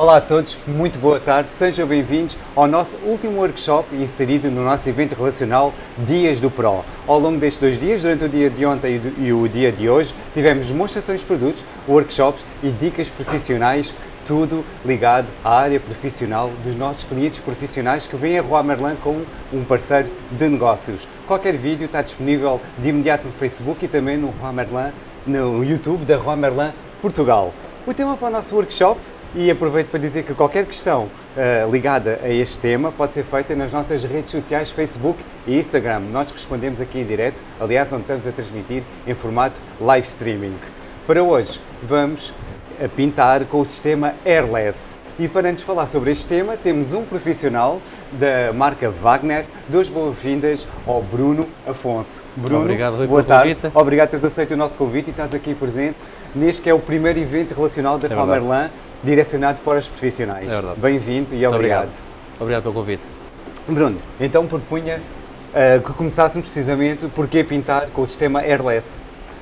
Olá a todos, muito boa tarde, sejam bem-vindos ao nosso último workshop inserido no nosso evento relacional Dias do Pro. Ao longo destes dois dias, durante o dia de ontem e o dia de hoje, tivemos demonstrações de produtos, workshops e dicas profissionais, tudo ligado à área profissional dos nossos clientes profissionais que vêm a Rua Merlin como um parceiro de negócios. Qualquer vídeo está disponível de imediato no Facebook e também no Rua Merlin, no YouTube da Rua Merlin Portugal. O tema para o nosso workshop e aproveito para dizer que qualquer questão uh, ligada a este tema pode ser feita nas nossas redes sociais, Facebook e Instagram. Nós respondemos aqui em direto, aliás, não estamos a transmitir em formato live streaming. Para hoje, vamos a pintar com o sistema Airless. E para antes falar sobre este tema, temos um profissional da marca Wagner. Duas boas-vindas ao Bruno Afonso. Bruno, Obrigado, Rui, boa tarde. Convite. Obrigado por teres aceito o nosso convite e estás aqui presente neste que é o primeiro evento relacional da É Merlin direcionado para os profissionais. É verdade. Bem-vindo e Muito obrigado. Obrigado pelo convite. Bruno, então propunha uh, que começássemos precisamente por que pintar com o sistema Airless.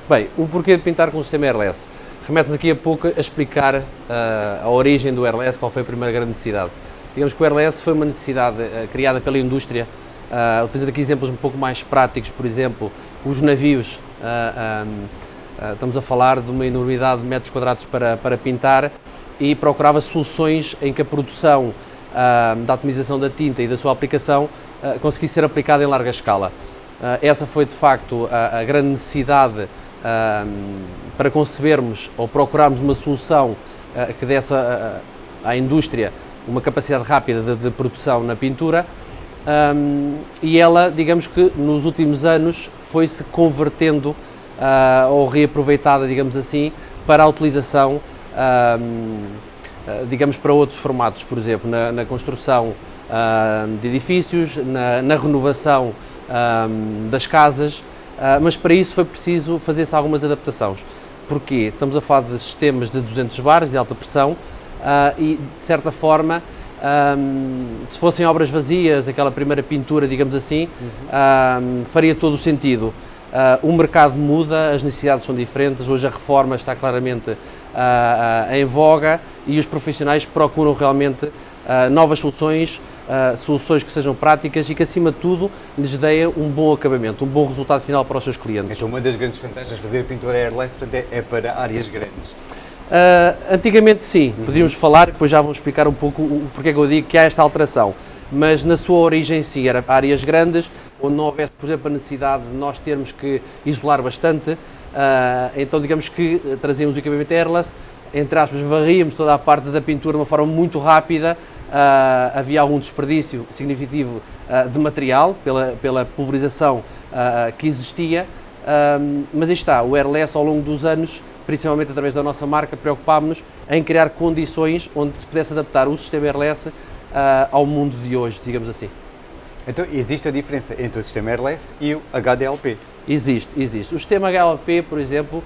Bem, o porquê de pintar com o sistema Airless? Remete-nos aqui a pouco a explicar uh, a origem do Airless, qual foi a primeira grande necessidade. Digamos que o Airless foi uma necessidade uh, criada pela indústria, uh, utilizando aqui exemplos um pouco mais práticos, por exemplo, os navios, um, estamos a falar de uma enormidade de metros quadrados para, para pintar e procurava soluções em que a produção da atomização da tinta e da sua aplicação conseguisse ser aplicada em larga escala. essa foi de facto a, a grande necessidade para concebermos ou procurarmos uma solução que desse uh, à indústria uma capacidade rápida de, de produção na pintura e ela, digamos que nos últimos anos foi-se convertendo ou reaproveitada, digamos assim, para a utilização, digamos, para outros formatos, por exemplo, na, na construção de edifícios, na, na renovação das casas, mas para isso foi preciso fazer-se algumas adaptações. Porquê? Estamos a falar de sistemas de 200 bares de alta pressão e, de certa forma, um, se fossem obras vazias, aquela primeira pintura, digamos assim, uhum. um, faria todo o sentido. Uh, o mercado muda, as necessidades são diferentes, hoje a reforma está claramente uh, em voga e os profissionais procuram realmente novas soluções, Uh, soluções que sejam práticas e que, acima de tudo, lhes deem um bom acabamento, um bom resultado final para os seus clientes. Então, uma das grandes vantagens de fazer a pintura airless é, é para áreas grandes. Uh, antigamente, sim, uhum. podíamos falar, depois já vamos explicar um pouco o, porquê que eu digo que há esta alteração. Mas na sua origem, sim, era áreas grandes, onde não houvesse, por exemplo, a necessidade de nós termos que isolar bastante. Uh, então, digamos que trazíamos o equipamento airless, entre aspas, varríamos toda a parte da pintura de uma forma muito rápida, Uh, havia algum desperdício significativo uh, de material pela, pela pulverização uh, que existia, mas aí está, o Airless ao longo dos anos, principalmente através da nossa marca, preocupámos-nos em criar condições onde se pudesse adaptar o sistema Airless ao mundo de hoje, digamos assim. Então, existe a diferença entre o sistema Airless e o HDLP? Existe, existe. O sistema HDLP, por exemplo,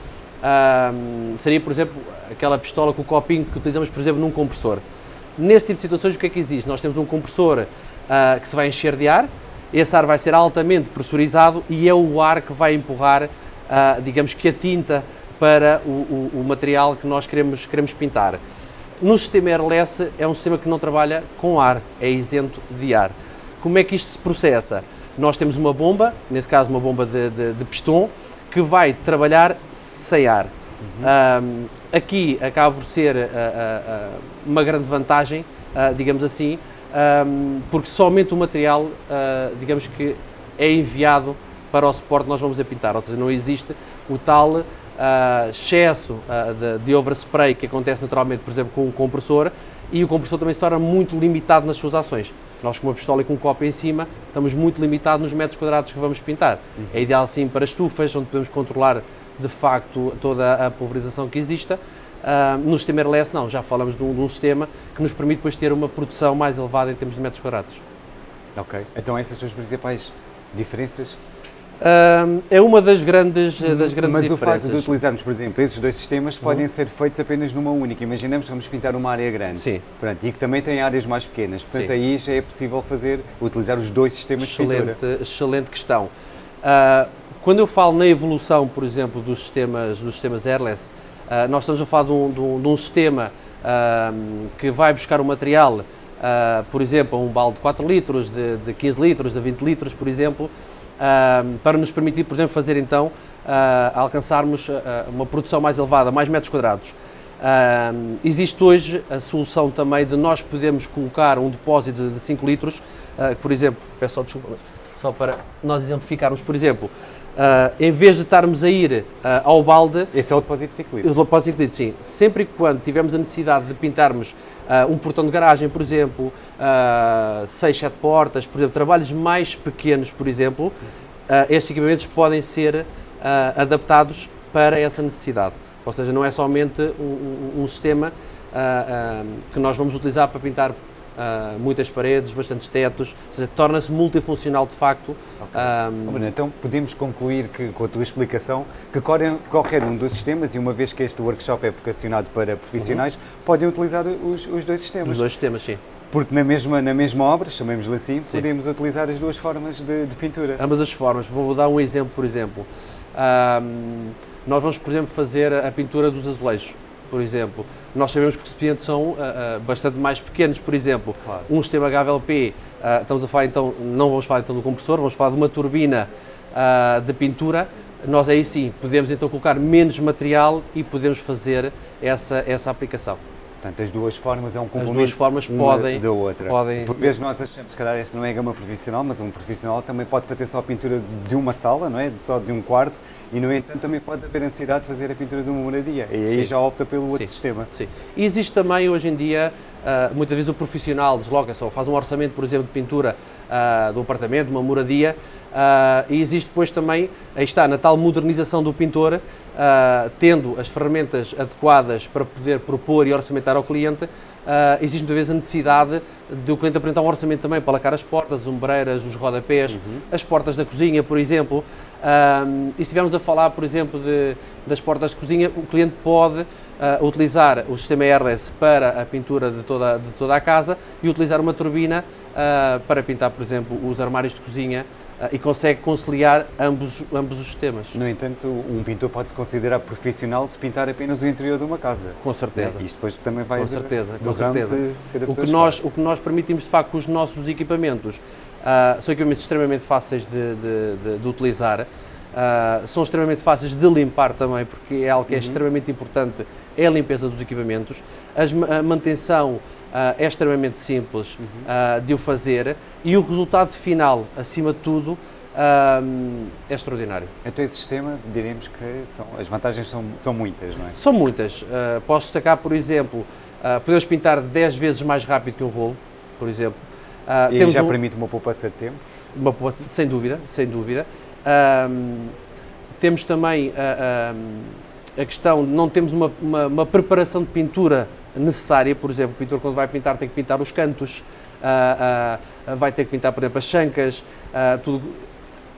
seria, por exemplo, aquela pistola com o copinho que utilizamos, por exemplo, num compressor. Nesse tipo de situações, o que é que existe? Nós temos um compressor uh, que se vai encher de ar, esse ar vai ser altamente pressurizado e é o ar que vai empurrar, uh, digamos que a tinta para o, o, o, material que nós queremos, queremos pintar. No sistema Airless é um sistema que não trabalha com ar, é isento de ar. Como é que isto se processa? Nós temos uma bomba, nesse caso uma bomba de, de, de piston, que vai trabalhar sem ar. Uhum. aqui acaba por ser uh, uh, uma grande vantagem, digamos assim, porque somente o material, digamos que é enviado para o suporte que nós vamos a pintar, ou seja, não existe o tal excesso de, de overspray que acontece naturalmente, por exemplo, com o compressor, e o compressor também se torna muito limitado nas suas ações. Nós com uma pistola e com um copo em cima, estamos muito limitados nos metros quadrados que vamos pintar. Uhum. É ideal sim para estufas, onde podemos controlar de facto toda a pulverização que exista. Uh, no sistema Airless não, já falamos de um, de um, sistema que nos permite depois ter uma produção mais elevada em termos de metros quadrados. Ok, então essas são as principais diferenças? Uh, é uma das grandes, das grandes Mas diferenças. Mas o facto de utilizarmos, por exemplo, esses dois sistemas uhum. podem ser feitos apenas numa única. Imaginemos que vamos pintar uma área grande. Sim. Pronto, e que também tem áreas mais pequenas. Portanto, Sim. aí já é possível fazer, utilizar os dois sistemas excelente, de pintura. Excelente questão. Uh, quando eu falo na evolução, por exemplo, dos sistemas, dos sistemas airless, uh, nós estamos a falar de um, de um, de um sistema que vai buscar o material, por exemplo, um balde de 4 litros, de, de 15 litros, de 20 litros, por exemplo, para nos permitir, por exemplo, fazer então, alcançarmos uma produção mais elevada, mais metros quadrados. Uh, existe hoje a solução também de nós podermos colocar um depósito de 5 litros, uh, por exemplo, peço só desculpa, só para nós exemplificarmos, por exemplo, uh, em vez de estarmos a ir ao balde... Esse é o depósito de 5 litros? O depósito de 5 litros, sim. Sempre e quando tivermos a necessidade de pintarmos um portão de garagem, por exemplo, 6, 7 portas, por exemplo, trabalhos mais pequenos, por exemplo, estes equipamentos podem ser adaptados para essa necessidade. Ou seja, não é somente um, um, um sistema uh, uh, que nós vamos utilizar para pintar uh, muitas paredes, bastantes tetos, ou seja, torna-se multifuncional de facto. Okay. então podemos concluir que, com a tua explicação que qualquer um dos sistemas, e uma vez que este workshop é vocacionado para profissionais, uhum. podem utilizar os, os dois sistemas. Os dois sistemas, sim. Porque na mesma, na mesma obra, chamemos-lhe assim, sim. podemos utilizar as duas formas de, de, pintura. Ambas as formas. Vou dar um exemplo, por exemplo. Um, nós vamos, por exemplo, fazer a pintura dos azulejos, por exemplo. Nós sabemos que os recipientes são uh, uh, bastante mais pequenos, por exemplo, claro. um sistema HVLP, uh, ah, estamos a falar então, não vamos falar então do compressor, vamos falar de uma turbina de pintura, nós aí sim podemos então colocar menos material e podemos fazer essa, essa aplicação. Portanto, as duas formas é um complemento As duas formas podem, da outra. Podem, Por vezes nós achamos, se calhar, este não é gama profissional, mas um profissional também pode fazer só a pintura de uma sala, não é? Só de um quarto, e no entanto também pode haver a necessidade de fazer a pintura de uma moradia. E aí Sim. já opta pelo outro Sim. sistema. Sim. E existe também hoje em dia, uh, muitas vezes o profissional desloca-se ou faz um orçamento, por exemplo, de pintura uh, do apartamento, de uma moradia, uh, e existe depois também, aí está, na tal modernização do pintor, tendo as ferramentas adequadas para poder propor e orçamentar ao cliente, uh, existe muitas vezes a necessidade de o cliente apresentar um orçamento também para lacar as portas, as ombreiras, os rodapés, uhum. as portas da cozinha, por exemplo. Um, e estivermos a falar, por exemplo, de, das portas de cozinha, o cliente pode uh, utilizar o sistema AirLess para a pintura de toda, de toda a casa e utilizar uma turbina uh, para pintar, por exemplo, os armários de cozinha ah, e consegue conciliar ambos, ambos os sistemas. No entanto, um pintor pode se considerar profissional se pintar apenas o interior de uma casa. Com certeza. É, isto depois também vai com certeza, com certeza. O que, nós, o que nós permitimos de facto com os nossos equipamentos uh, são equipamentos extremamente fáceis de, de, de, de utilizar, uh, são extremamente fáceis de limpar também, porque é algo que é uhum. extremamente importante, é a limpeza dos equipamentos, As, a manutenção uh, é extremamente simples uhum. uh, de o fazer e o resultado final, acima de tudo, é extraordinário. Então esse sistema, diremos que são, as vantagens são, são muitas, não é? São muitas. posso destacar, por exemplo, podemos pintar 10 vezes mais rápido que um rolo, por exemplo. E já um, permite uma poupança de tempo? Uma poupança, sem dúvida, sem dúvida. temos também a questão, não temos uma, uma, uma preparação de pintura necessária, por exemplo, o pintor quando vai pintar tem que pintar os cantos, uh, uh, vai ter que pintar, por exemplo, as chancas, uh, tudo.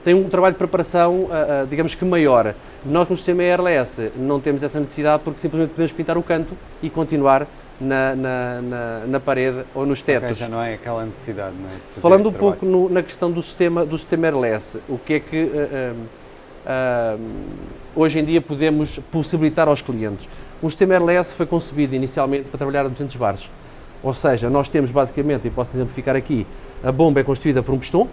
Tem um trabalho de preparação, digamos que maior. Nós no sistema ERLS não temos essa necessidade porque simplesmente podemos pintar o canto e continuar na, na, na, na, parede ou nos tetos. Okay, já não é aquela necessidade, não é? Falando um pouco no, na questão do sistema, do sistema RLS, o que é que uh, uh, hoje em dia podemos possibilitar aos clientes? O sistema RLS foi concebido inicialmente para trabalhar a 200 bares. Ou seja, nós temos basicamente, e posso exemplificar aqui, a bomba é constituída por um pistão,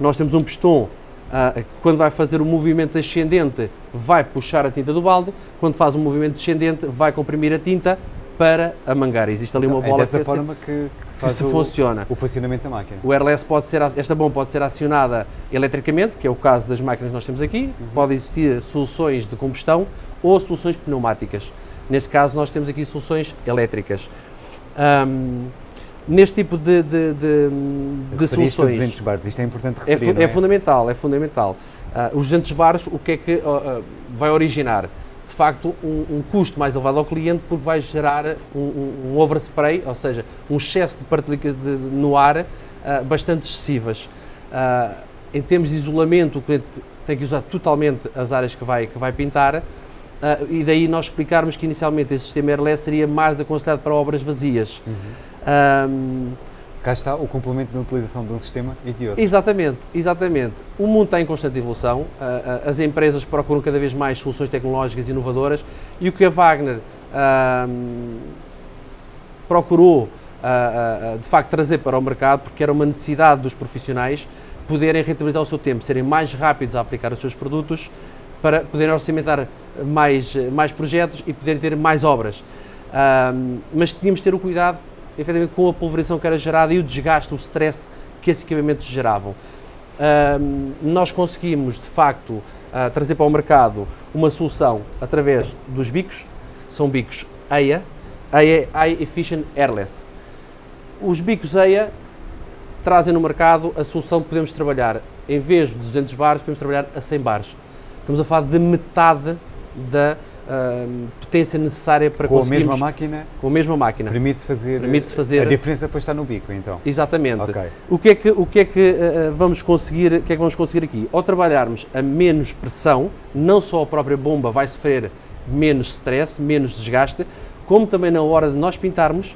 nós temos um pistão uh, que quando vai fazer o um movimento ascendente vai puxar a tinta do balde, quando faz um movimento descendente vai comprimir a tinta para a mangar. Existe ali então, uma bola é dessa que, forma que, que se, que se o, funciona. o funcionamento da máquina. O RLS pode ser, esta bomba pode ser acionada eletricamente, que é o caso das máquinas que nós temos aqui, uhum. pode existir soluções de combustão ou soluções pneumáticas. Neste caso, nós temos aqui soluções elétricas. Um, neste tipo de, de, de, de soluções. 200 bares, isto é importante é referir. É, é, é? fundamental, é fundamental. Uh, os 200 bares, o que é que uh, uh, vai originar? De facto, um, um, custo mais elevado ao cliente, porque vai gerar um, um, um overspray, ou seja, um excesso de partículas no ar bastante excessivas. em termos de isolamento, o cliente tem que usar totalmente as áreas que vai, que vai pintar Uh, e daí nós explicarmos que inicialmente esse sistema airless seria mais aconselhado para obras vazias. Uhum. Cá está o complemento da utilização de um sistema e de outro. Exatamente, exatamente. O mundo está em constante evolução, uh, uh, as empresas procuram cada vez mais soluções tecnológicas inovadoras e o que a Wagner procurou, uh, uh, de facto, trazer para o mercado, porque era uma necessidade dos profissionais poderem rentabilizar o seu tempo, serem mais rápidos a aplicar os seus produtos, para poderem orçamentar mais, mais projetos e poderem ter mais obras. mas tínhamos de ter o cuidado, efetivamente, com a pulverização que era gerada e o desgaste, o stress que esses equipamentos geravam. nós conseguimos, de facto, uh, trazer para o mercado uma solução através dos bicos, são bicos EIA, EIA High Efficient Airless. Os bicos EIA trazem no mercado a solução que podemos trabalhar, em vez de 200 bares, podemos trabalhar a 100 bares. Estamos a falar de metade da uh, potência necessária para com conseguirmos... Com a mesma máquina? Com a mesma máquina. Permite-se fazer, Permite fazer... A diferença depois está no bico, então? Exatamente. Okay. O que é que, o que, é que uh, vamos conseguir, o que é que vamos conseguir aqui? Ao trabalharmos a menos pressão, não só a própria bomba vai sofrer menos stress, menos desgaste, como também na hora de nós pintarmos,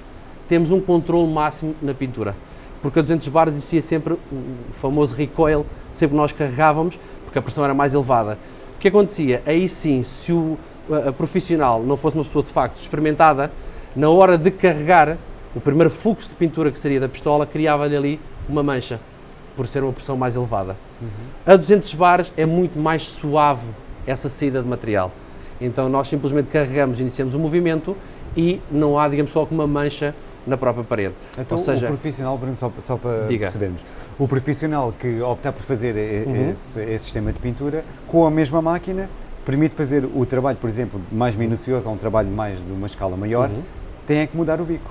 temos um controle máximo na pintura. Porque a 200 bar existia sempre o famoso recoil, sempre nós carregávamos, porque a pressão era mais elevada. O que acontecia? Aí sim, se o profissional não fosse uma pessoa de facto experimentada, na hora de carregar, o primeiro fluxo de pintura que seria da pistola criava-lhe ali uma mancha, por ser uma pressão mais elevada. Uhum. A 200 bares é muito mais suave essa saída de material. Então nós simplesmente carregamos, iniciamos o movimento e não há, digamos, só uma mancha na própria parede. Então, Ou seja, o profissional, Bruno, só, só para diga. percebermos, o profissional que optar por fazer uhum. esse, esse, sistema de pintura com a mesma máquina permite fazer o trabalho, por exemplo, mais minucioso, ou um trabalho mais de uma escala maior, uhum. tem é que mudar o bico.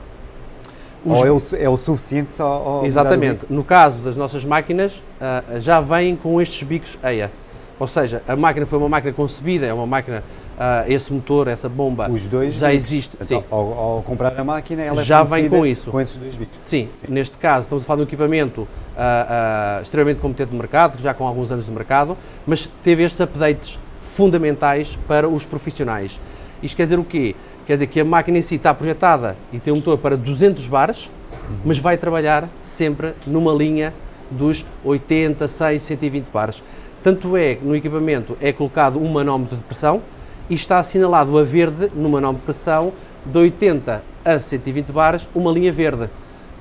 Os... Ou é o, é o suficiente só Exatamente. No caso das nossas máquinas, uh, já vêm com estes bicos EIA. Ou seja, a máquina foi uma máquina concebida, é uma máquina, uh, esse motor, essa bomba, Os dois já bicos. existe. Então, sim. Ao, ao, comprar a máquina, ela já vem com isso. Com esses dois bicos. Sim, sim. neste caso, estamos a falar de um equipamento uh, extremamente competente no mercado, já com alguns anos de mercado, mas teve estes updates fundamentais para os profissionais. Isto quer dizer o quê? Quer dizer que a máquina em si está projetada e tem um motor para 200 bares, mas vai trabalhar sempre numa linha dos 80, 100, 120 bares. Tanto é que no equipamento é colocado um manómetro de pressão e está assinalado a verde no manómetro de pressão de 80 a 120 bares, uma linha verde.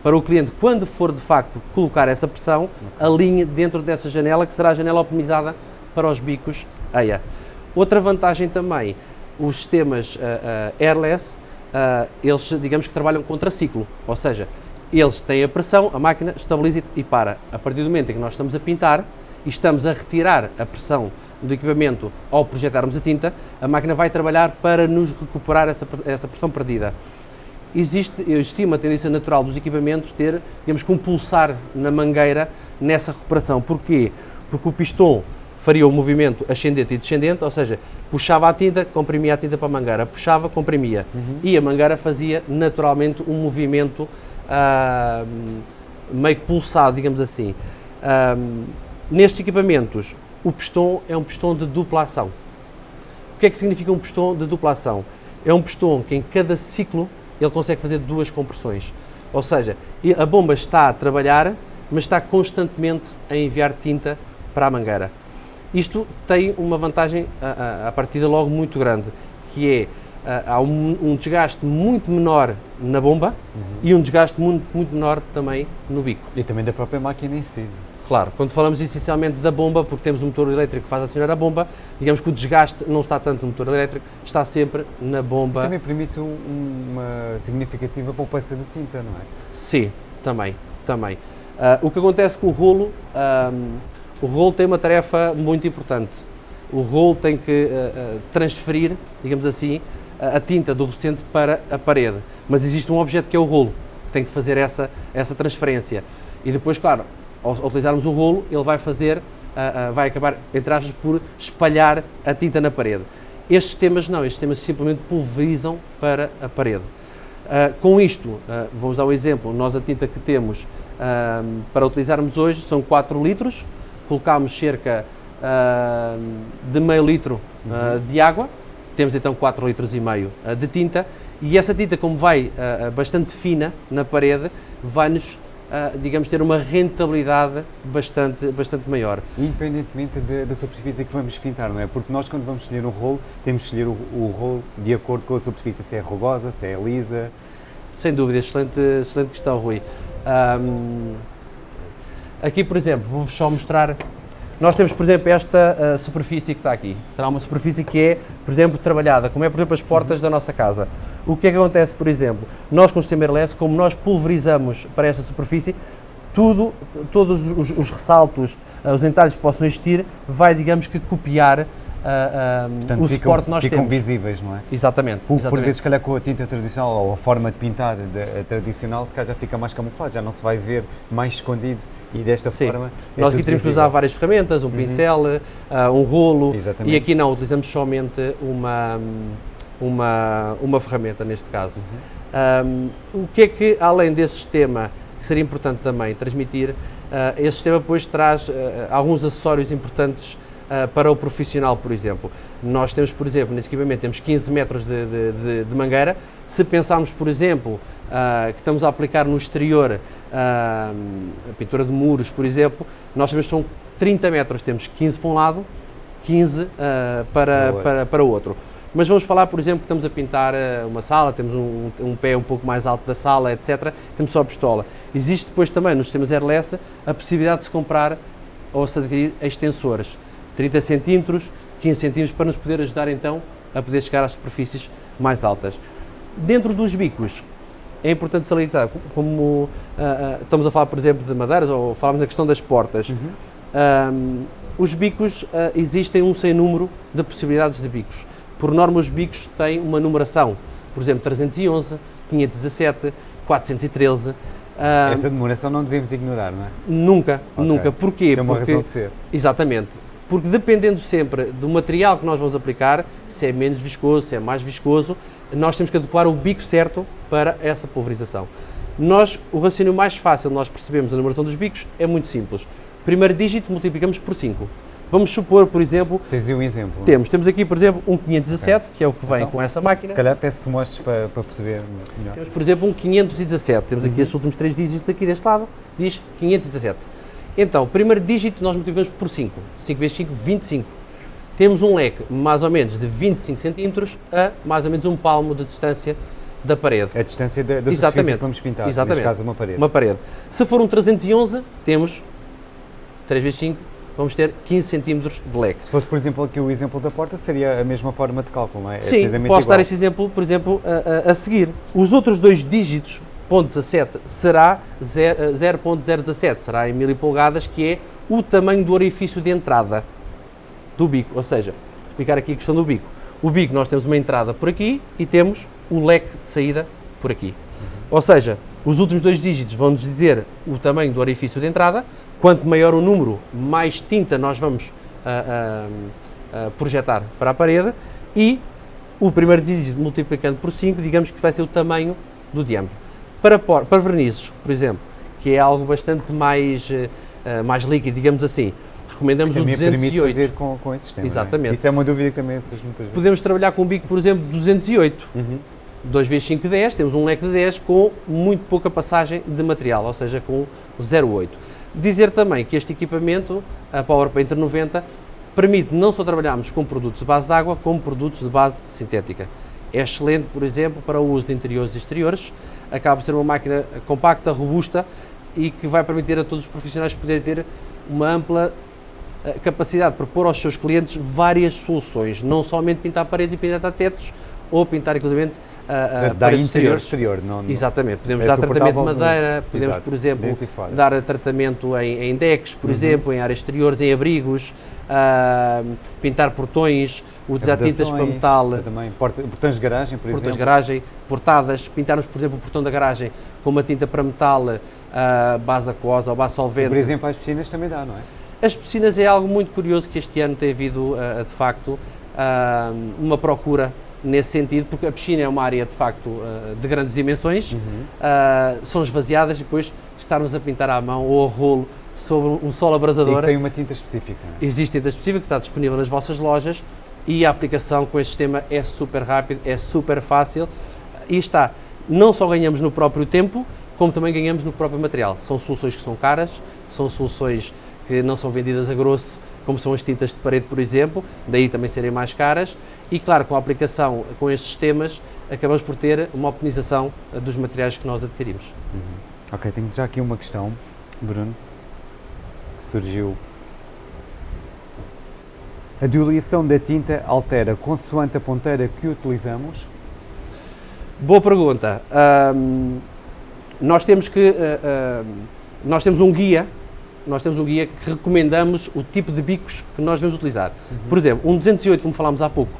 Para o cliente, quando for de facto colocar essa pressão, alinhe dentro dessa janela, que será a janela optimizada para os bicos EIA. Outra vantagem também, os sistemas uh, uh, airless, uh, eles digamos que trabalham contra ciclo, ou seja, eles têm a pressão, a máquina estabiliza e para. A partir do momento em que nós estamos a pintar e estamos a retirar a pressão do equipamento ao projetarmos a tinta, a máquina vai trabalhar para nos recuperar essa, essa pressão perdida. Existe, existe uma tendência natural dos equipamentos ter, digamos que um pulsar na mangueira nessa recuperação. Porquê? Porque o pistão faria o movimento ascendente e descendente, ou seja, puxava a tinta, comprimia a tinta para a mangueira, puxava, comprimia. Uhum. E a mangueira fazia naturalmente um movimento uh, meio que pulsado, digamos assim. Uh, nestes equipamentos, o pistão é um pistão de dupla ação. O que é que significa um pistão de dupla ação? É um pistão que em cada ciclo ele consegue fazer duas compressões. Ou seja, a bomba está a trabalhar, mas está constantemente a enviar tinta para a mangueira. Isto tem uma vantagem a, a partida logo muito grande, que é há um, um, desgaste muito menor na bomba uhum. e um desgaste muito, muito menor também no bico. E também da própria máquina em si. Claro, quando falamos essencialmente da bomba, porque temos um motor elétrico que faz acionar a bomba, digamos que o desgaste não está tanto no motor elétrico, está sempre na bomba. E também permite um, uma significativa poupança de tinta, não é? Sim, também, também. Uh, o que acontece com o rolo, uh, o rolo tem uma tarefa muito importante. O rolo tem que uh, transferir, digamos assim, a, tinta do recipiente para a parede. Mas existe um objeto que é o rolo, que tem que fazer essa, essa transferência. E depois, claro, ao, ao utilizarmos o rolo, ele vai fazer, uh, uh, vai acabar, entre aspas, por espalhar a tinta na parede. Estes sistemas não, estes sistemas simplesmente pulverizam para a parede. Uh, com isto, vamos dar um exemplo, nós a tinta que temos para utilizarmos hoje são 4 litros, colocámos cerca uh, de meio litro uh, de água, temos então 4 litros e meio uh, de tinta e essa tinta, como vai bastante fina na parede, vai-nos, digamos, ter uma rentabilidade bastante, bastante maior. Independentemente da superfície que vamos pintar, não é? Porque nós, quando vamos escolher um rolo, temos que escolher o, o rolo de acordo com a superfície, se é rugosa, se é lisa, Sem dúvida, excelente, excelente questão, Rui. Um, aqui, por exemplo, vou-vos só mostrar. Nós temos, por exemplo, esta uh, superfície que está aqui. Será uma superfície que é, por exemplo, trabalhada, como é, por exemplo, as portas da nossa casa. O que é que acontece, por exemplo? Nós, com o sistema airless, como nós pulverizamos para esta superfície, tudo, todos os, os ressaltos, uh, os entalhes que possam existir, vai, digamos que, copiar uh, Portanto, o ficam, suporte que nós ficam temos. visíveis, não é? Exatamente. Exatamente. por vezes, calhar com a tinta tradicional ou a forma de pintar de, tradicional, se calhar já fica mais camuflado, já não se vai ver mais escondido e desta Sim. forma. É Nós aqui temos que usar várias ferramentas, um uhum. pincel, uh, um rolo Exatamente. e aqui não, utilizamos somente uma, uma, uma ferramenta neste caso. Uhum. Um, o que é que, além desse sistema, que seria importante também transmitir, uh, esse sistema depois traz uh, alguns acessórios importantes uh, para o profissional, por exemplo. Nós temos, por exemplo, nesse equipamento temos 15 metros de, de, de, de mangueira. Se pensarmos, por exemplo, uh, que estamos a aplicar no exterior a pintura de muros, por exemplo, nós temos são 30 metros, temos 15 para um lado, 15 para, para, para o outro. Mas vamos falar, por exemplo, que estamos a pintar uma sala, temos um, um, pé um pouco mais alto da sala, etc. Temos só a pistola. Existe depois também nos sistemas airless a possibilidade de se comprar ou se adquirir extensores. 30 centímetros, 15 centímetros, para nos poder ajudar então a poder chegar às superfícies mais altas. Dentro dos bicos, é importante salientar, como uh, uh, estamos a falar, por exemplo, de madeiras, ou falamos na questão das portas, uhum. um, os bicos, uh, existem um sem número de possibilidades de bicos. Por norma, os bicos têm uma numeração, por exemplo, 311, 517, 413. Essa numeração não devemos ignorar, não é? Nunca, okay. nunca. Porquê? Tem uma Porque, razão de ser. Exatamente porque dependendo sempre do material que nós vamos aplicar, se é menos viscoso, se é mais viscoso, nós temos que adequar o bico certo para essa pulverização. Nós, o raciocínio mais fácil de nós percebemos a numeração dos bicos é muito simples. Primeiro dígito multiplicamos por 5. Vamos supor, por exemplo... Tens um exemplo? Temos. Temos aqui, por exemplo, um 517, okay. que é o que vem então, com essa máquina. Se calhar peço-te mostres para, para perceber melhor. Temos, por exemplo, um 517. Temos aqui uhum. estes últimos três dígitos aqui deste lado. Diz 517. Então, primeiro dígito nós multiplicamos por 5. 5 vezes 5, 25. Temos um leque mais ou menos de 25 centímetros a mais ou menos um palmo de distância da parede. A distância da, da Exatamente. que vamos pintar, Exatamente. neste caso uma parede. Uma parede. Se for um 311, temos 3 vezes 5, vamos ter 15 centímetros de leque. Se fosse, por exemplo, aqui o exemplo da porta, seria a mesma forma de cálculo, não é? é Sim, posso igual. dar esse exemplo, por exemplo, a, a, a seguir. Os outros dois dígitos 0.17 será 0.017, eh, será em mil polegadas, que é o tamanho do orifício de entrada do bico. Ou seja, explicar aqui a questão do bico. O bico nós temos uma entrada por aqui e temos o leque de saída por aqui. Uhum. Ou seja, os últimos dois dígitos vão-nos dizer o tamanho do orifício de entrada. Quanto maior o número, mais tinta nós vamos uh, uh, uh, projetar para a parede e o primeiro dígito multiplicando por 5, digamos que vai ser o tamanho do diâmetro. Para, para vernizes, por exemplo, que é algo bastante mais, uh, mais líquido, digamos assim, recomendamos o 208. fazer com, com esse sistema. É? Exatamente. É? Isso é uma dúvida que também surge muitas vezes. Podemos trabalhar com um bico, por exemplo, 208. Uhum. 2 vezes 5, 10, temos um leque de 10 com muito pouca passagem de material, ou seja, com 0,8. Dizer também que este equipamento, a PowerPainter 90, permite não só trabalharmos com produtos de base de água, como produtos de base sintética. É excelente, por exemplo, para o uso de interiores e exteriores, acaba por ser uma máquina compacta, robusta e que vai permitir a todos os profissionais poderem ter uma ampla capacidade para pôr aos seus clientes várias soluções, não somente pintar paredes e pintar tetos ou pintar inclusive a, a da interior exterior. Não, não, Exatamente, podemos é dar tratamento de madeira, podemos, exato, por exemplo, dar tratamento em, em decks, por uhum. exemplo, em áreas exteriores, em abrigos, uh, pintar portões, utilizar tintas para metal. Também, portões de garagem, por portões exemplo. de garagem, portadas, pintarmos, por exemplo, o portão da garagem com uma tinta para metal, uh, base aquosa ou base solvente. Por exemplo, as piscinas também dá, não é? As piscinas é algo muito curioso que este ano tem havido, uh, de facto, uh, uma procura nesse sentido, porque a piscina é uma área, de facto, de grandes dimensões, uhum. são esvaziadas e depois estarmos a pintar à mão ou a rolo sobre um solo abrasador. E tem uma tinta específica. É? Existe tinta específica que está disponível nas vossas lojas e a aplicação com este sistema é super rápido, é super fácil e está, não só ganhamos no próprio tempo, como também ganhamos no próprio material. São soluções que são caras, são soluções que não são vendidas a grosso como são as tintas de parede, por exemplo, daí também serem mais caras, e claro, com a aplicação com estes sistemas, acabamos por ter uma optimização dos materiais que nós adquirimos. Uhum. Ok, tenho já aqui uma questão, Bruno, que surgiu. A diluição da tinta altera consoante a ponteira que utilizamos? Boa pergunta. Um, nós temos que uh, uh, nós temos um guia nós temos um guia que recomendamos o tipo de bicos que nós devemos utilizar. Uhum. Por exemplo, um 208, como falámos há pouco,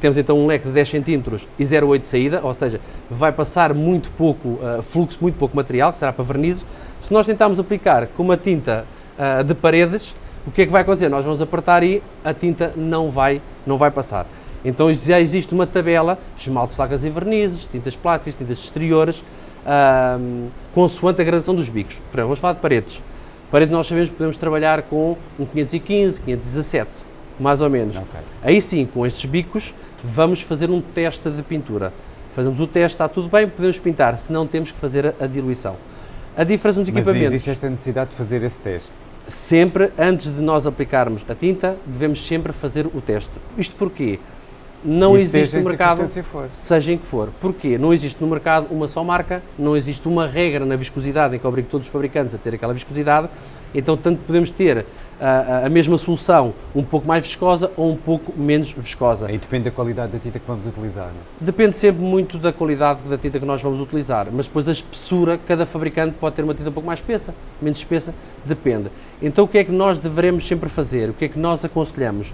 temos então um leque de 10 cm e 0,8 de saída, ou seja, vai passar muito pouco uh, fluxo, muito pouco material, que será para vernizes. Se nós tentarmos aplicar com uma tinta uh, de paredes, o que é que vai acontecer? Nós vamos apertar e a tinta não vai, não vai passar. Então já existe uma tabela, esmaltes, lacas e vernizes, tintas plásticas, tintas exteriores, uh, consoante a gradação dos bicos. Por exemplo, vamos falar de paredes. Parede nós sabemos que podemos trabalhar com um 515, 517, mais ou menos. Okay. Aí sim, com estes bicos, vamos fazer um teste de pintura. Fazemos o teste, está tudo bem, podemos pintar, se não temos que fazer a, diluição. A diferença nos equipamentos... Mas existe esta necessidade de fazer esse teste? Sempre, antes de nós aplicarmos a tinta, devemos sempre fazer o teste. Isto porquê? Não e existe no mercado, for. seja em que for. Porquê? Não existe no mercado uma só marca, não existe uma regra na viscosidade em que obrigue todos os fabricantes a ter aquela viscosidade, então tanto podemos ter a, a, mesma solução um pouco mais viscosa ou um pouco menos viscosa. Aí depende da qualidade da tinta que vamos utilizar. Não? Depende sempre muito da qualidade da tinta que nós vamos utilizar, mas depois a espessura, cada fabricante pode ter uma tinta um pouco mais espessa, menos espessa, depende. Então o que é que nós devemos sempre fazer? O que é que nós aconselhamos?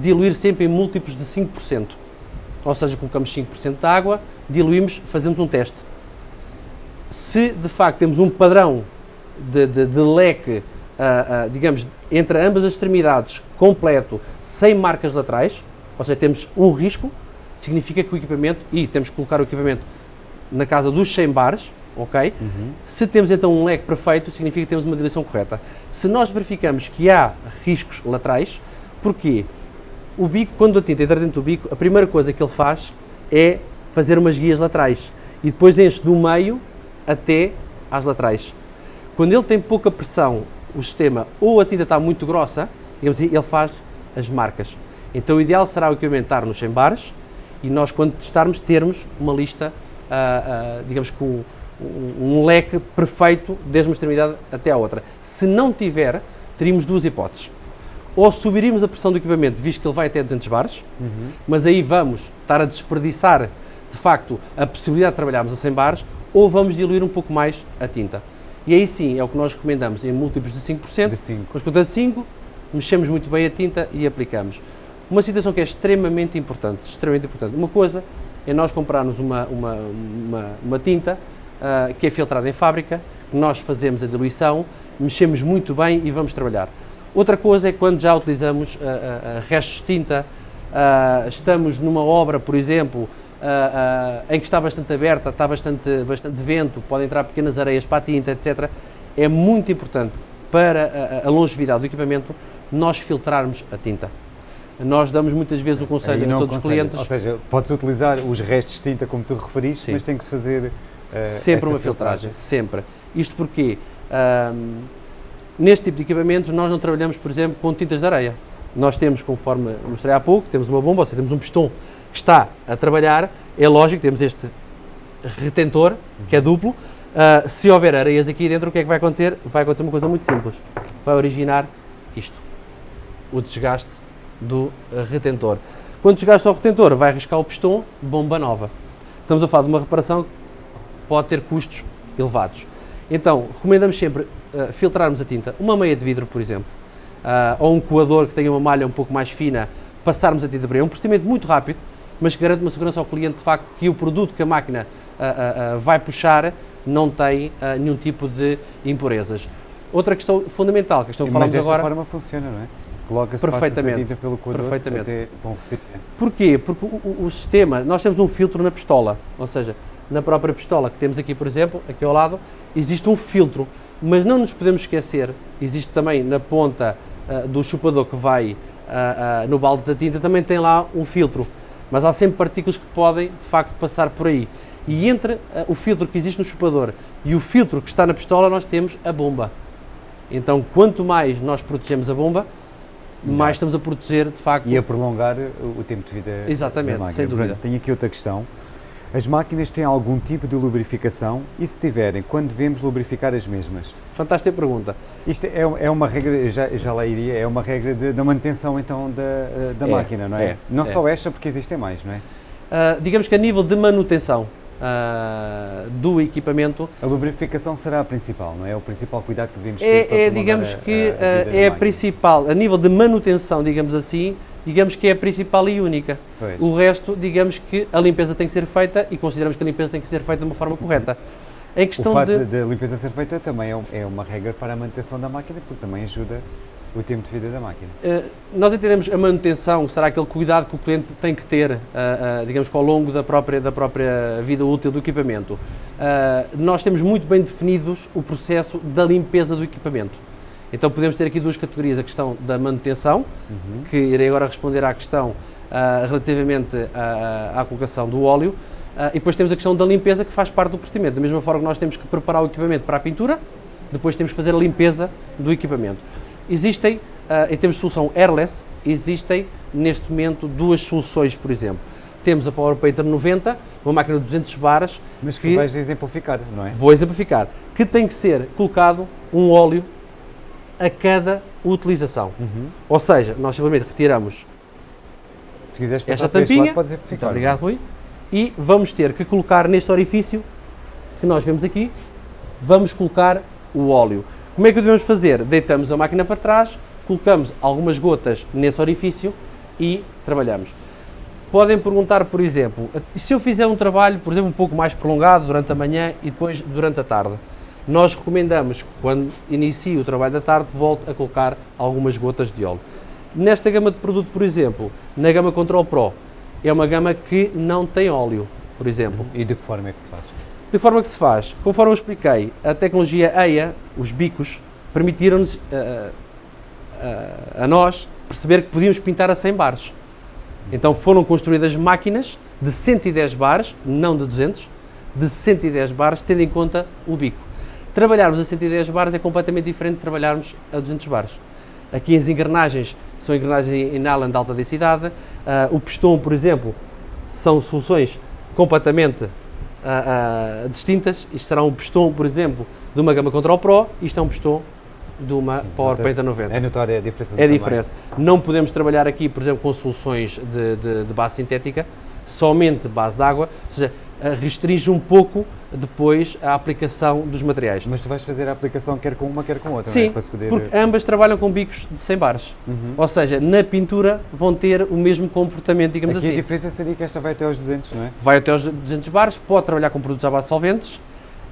Diluir sempre em múltiplos de 5%. Ou seja, colocamos 5% de água, diluímos, fazemos um teste. Se de facto temos um padrão de, de, de leque, uh, uh, digamos, entre ambas as extremidades, completo, sem marcas laterais, ou seja, temos um risco, significa que o equipamento, e temos que colocar o equipamento na casa dos 100 bares, ok? Uhum. Se temos então um leque perfeito, significa que temos uma diluição correta. Se nós verificamos que há riscos laterais, porquê? O bico, quando a tinta entra dentro do bico, a primeira coisa que ele faz é fazer umas guias laterais e depois enche do meio até às laterais. Quando ele tem pouca pressão, o sistema, ou a tinta está muito grossa, assim, ele faz as marcas. Então o ideal será o equipamento estar nos 100 bares e nós, quando testarmos, termos uma lista, uh, uh, digamos, com um, um leque perfeito desde uma extremidade até à outra. Se não tiver, teríamos duas hipóteses ou subiríamos a pressão do equipamento, visto que ele vai até 200 bares, uhum. mas aí vamos estar a desperdiçar, de facto, a possibilidade de trabalharmos a 100 bares, ou vamos diluir um pouco mais a tinta. E aí sim, é o que nós recomendamos, em múltiplos de 5%, de 5. com as 5, mexemos muito bem a tinta e aplicamos. Uma situação que é extremamente importante, extremamente importante. Uma coisa é nós comprarmos uma, uma, uma, uma tinta uh, que é filtrada em fábrica, nós fazemos a diluição, mexemos muito bem e vamos trabalhar. Outra coisa é quando já utilizamos uh, uh, restos de tinta, uh, estamos numa obra, por exemplo, em que está bastante aberta, está bastante, bastante vento, podem entrar pequenas areias para a tinta, etc. É muito importante para a, longevidade do equipamento nós filtrarmos a tinta. Nós damos muitas vezes o conselho a todos os clientes. Ou seja, podes utilizar os restos de tinta como tu referiste, Sim. mas tem que fazer. Uh, sempre uma filtragem, filtragem, sempre. Isto porque Neste tipo de equipamentos nós não trabalhamos, por exemplo, com tintas de areia. Nós temos, conforme mostrei há pouco, temos uma bomba, ou seja, temos um pistão que está a trabalhar, é lógico, temos este retentor, que é duplo, uh, se houver areias aqui dentro, o que é que vai acontecer? Vai acontecer uma coisa muito simples, vai originar isto, o desgaste do retentor. Quando desgaste ao retentor, vai arriscar o pistão, bomba nova. Estamos a falar de uma reparação que pode ter custos elevados. Então, recomendamos sempre uh, filtrarmos a tinta. Uma meia de vidro, por exemplo, uh, ou um coador que tenha uma malha um pouco mais fina, passarmos a tinta para ele. É um procedimento muito rápido, mas que garante uma segurança ao cliente, de facto, que o produto que a máquina uh, vai puxar não tem nenhum tipo de impurezas. Outra questão fundamental, que que falamos agora... Mas forma funciona, não é? Coloca-se perfeitamente, a tinta pelo coador perfeitamente. até um recipiente. Porquê? Porque o, o, o sistema, nós temos um filtro na pistola, ou seja, na própria pistola que temos aqui, por exemplo, aqui ao lado, existe um filtro, mas não nos podemos esquecer, existe também na ponta uh, do chupador que vai uh, uh, no balde da tinta, também tem lá um filtro, mas há sempre partículas que podem, de facto, passar por aí. E entre o filtro que existe no chupador e o filtro que está na pistola, nós temos a bomba. Então, quanto mais nós protegemos a bomba, mais estamos a proteger, de facto. E a prolongar o tempo de vida Exatamente, sem dúvida. Tenho aqui outra questão. As máquinas têm algum tipo de lubrificação e se tiverem, quando devemos lubrificar as mesmas? Fantástica pergunta. Isto é, é uma regra, já, já lá iria, é uma regra de- da manutenção então da, da É, máquina, não é? é, não é. só esta, porque existem mais, não é? Ah, digamos que a nível de manutenção ah, do equipamento, A lubrificação será a principal, não é? O principal cuidado que devemos ter é, para é, digamos a- que a, ah, vida da é a principal, a nível de manutenção, digamos assim, digamos que é a principal e única. Pois. O resto, digamos que a limpeza tem que ser feita e consideramos que a limpeza tem que ser feita de uma forma correta. Em O questão de... de... da limpeza ser feita também é, um- é uma regra para a manutenção da máquina, porque também ajuda o tempo de vida da máquina. Eh, nós entendemos a manutenção, será aquele cuidado que o cliente tem que ter, ah, ah, digamos que ao longo da própria, da própria vida útil do equipamento. Nós temos muito bem definidos o processo da limpeza do equipamento. Então podemos ter aqui duas categorias, a questão da manutenção, que irei agora responder à questão ah, relativamente à, à colocação do óleo, ah, e depois temos a questão da limpeza que faz parte do procedimento. Da mesma forma que nós temos que preparar o equipamento para a pintura, depois temos que fazer a limpeza do equipamento. Existem, ah, em termos de solução airless, existem neste momento duas soluções, por exemplo. Temos a Power Painter 90, uma máquina de 200 baras, Mas que vais exemplificar, não é? vou exemplificar, que tem que ser colocado um óleo a cada utilização. Uhum. Ou seja, nós simplesmente retiramos Se quiseres esta tampinha, lado, muito exemplificar. obrigado Rui, e vamos ter que colocar neste orifício que nós vemos aqui, vamos colocar o óleo. Como é que o devemos fazer? Deitamos a máquina para trás, colocamos algumas gotas nesse orifício e trabalhamos. Podem perguntar, por exemplo, se eu fizer um trabalho, por exemplo, um pouco mais prolongado durante a manhã e depois durante a tarde? Nós recomendamos que quando inicie o trabalho da tarde, volte a colocar algumas gotas de óleo. Nesta gama de produto, por exemplo, na gama Control Pro, é uma gama que não tem óleo, por exemplo. E de que forma é que se faz? De forma que se faz, conforme eu expliquei, a tecnologia EIA, os bicos, permitiram-nos eh, eh, a nós perceber que podíamos pintar a 100 bares. Então foram construídas máquinas de 110 bares, não de 200, de 110 bares, tendo em conta o bico. Trabalharmos a 110 bares é completamente diferente de trabalharmos a 200 bares. Aqui as engrenagens são engrenagens em nylon de alta densidade, ah, o pistão, por exemplo, são soluções completamente ah, ah, distintas. Isto será um pistão, por exemplo, de uma gama Control Pro, isto é um pistão de uma Power Painter 90. É notória a diferença É a tamanho. diferença. Não podemos trabalhar aqui, por exemplo, com soluções de, de- de base sintética, somente base de água, ou seja, restringe um pouco depois a aplicação dos materiais. Mas tu vais fazer a aplicação quer com uma, quer com outra, não é? Sim, Para se poder... porque ambas trabalham com bicos de 100 bares. Ou seja, na pintura vão ter o mesmo comportamento, digamos Aqui a assim. diferença seria que esta vai até aos 200, não é? Vai até aos 200 bares, pode trabalhar com produtos à base de solventes.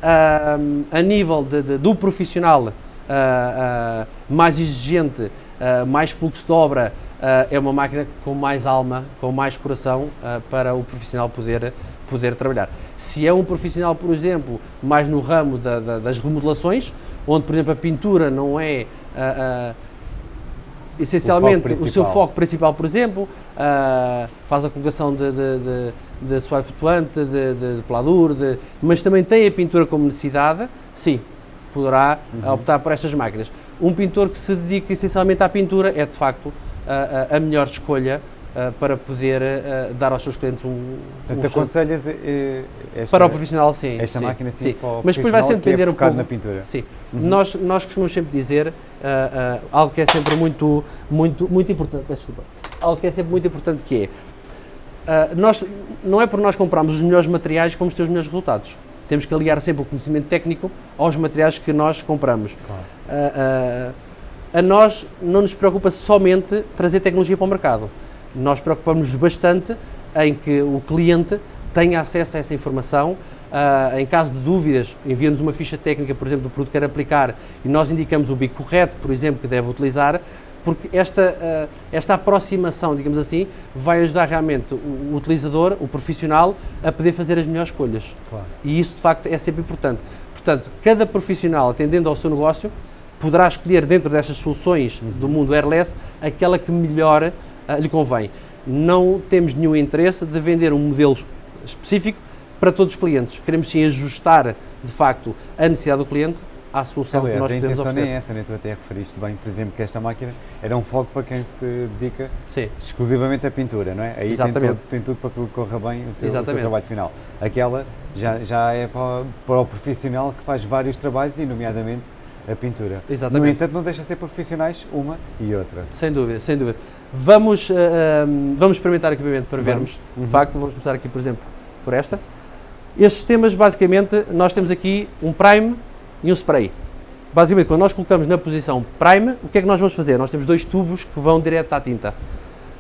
Ahm, a nível de- de- do profissional ah, ah, mais exigente, ah, mais fluxo de obra, ah, é uma máquina com mais alma, com mais coração ah, para o profissional poder, poder trabalhar. Se é um profissional, por exemplo, mais no ramo da- da- das remodelações, onde, por exemplo, a pintura não é ah, ah, essencialmente o, seu principal. foco principal, por exemplo, ah, faz a colocação de, de, de, de suave flutuante, de, de, de pladur, de- mas também tem a pintura como necessidade, sim, poderá Uhum. optar por estas máquinas. Um pintor que se dedica essencialmente à pintura é, de facto, a, a- a melhor escolha ah, para poder ah, dar aos seus clientes um, um Portanto, excelente- aconselhas eh, esta, para o profissional, sim. esta sim, máquina sim, para o Mas depois vai sempre é depender um focado pouco. na pintura. Uhum. Sim. Nós, nós costumamos sempre dizer algo que é sempre muito, muito, muito importante. Desculpa. Algo que é sempre muito importante que é. nós, não é por nós comprarmos os melhores materiais que vamos ter os melhores resultados. Temos que aliar sempre o conhecimento técnico aos materiais que nós compramos. Ah, a nós não nos preocupa somente trazer tecnologia para o mercado. Nós preocupamos bastante em que o cliente tenha acesso a essa informação. Ah, em caso de dúvidas, envia-nos uma ficha técnica, por exemplo, do produto que quer aplicar e nós indicamos o bico correto, por exemplo, que deve utilizar, porque esta, ah, esta aproximação, digamos assim, vai ajudar realmente o, o utilizador, o profissional, a poder fazer as melhores escolhas. Claro. E isso, de facto, é sempre importante. Portanto, cada profissional, atendendo ao seu negócio, poderá escolher dentro destas soluções do mundo airless aquela que melhor ah, lhe convém. Não temos nenhum interesse de vender um modelo específico para todos os clientes. Queremos sim ajustar, de facto, a necessidade do cliente à solução Aliás, que nós a intenção oferecer. nem é essa, nem tu até referiste bem, por exemplo, que esta máquina era um foco para quem se dedica Sim, exclusivamente à pintura, não é? Aí tem tudo, tem tudo para que corra bem o seu, o seu trabalho final. Aquela já, já é para, para o profissional que faz vários trabalhos, e nomeadamente a pintura. Exatamente. No entanto, não deixa de ser profissionais uma e outra. sem dúvida, sem dúvida. Vamos, ah, vamos experimentar o equipamento para Vamos. vermos. De facto, vamos começar aqui, por exemplo, por esta. Estes sistemas, basicamente, nós temos aqui um prime e um spray. Basicamente, quando nós colocamos na posição prime, o que é que nós vamos fazer? Nós temos dois tubos que vão direto à tinta.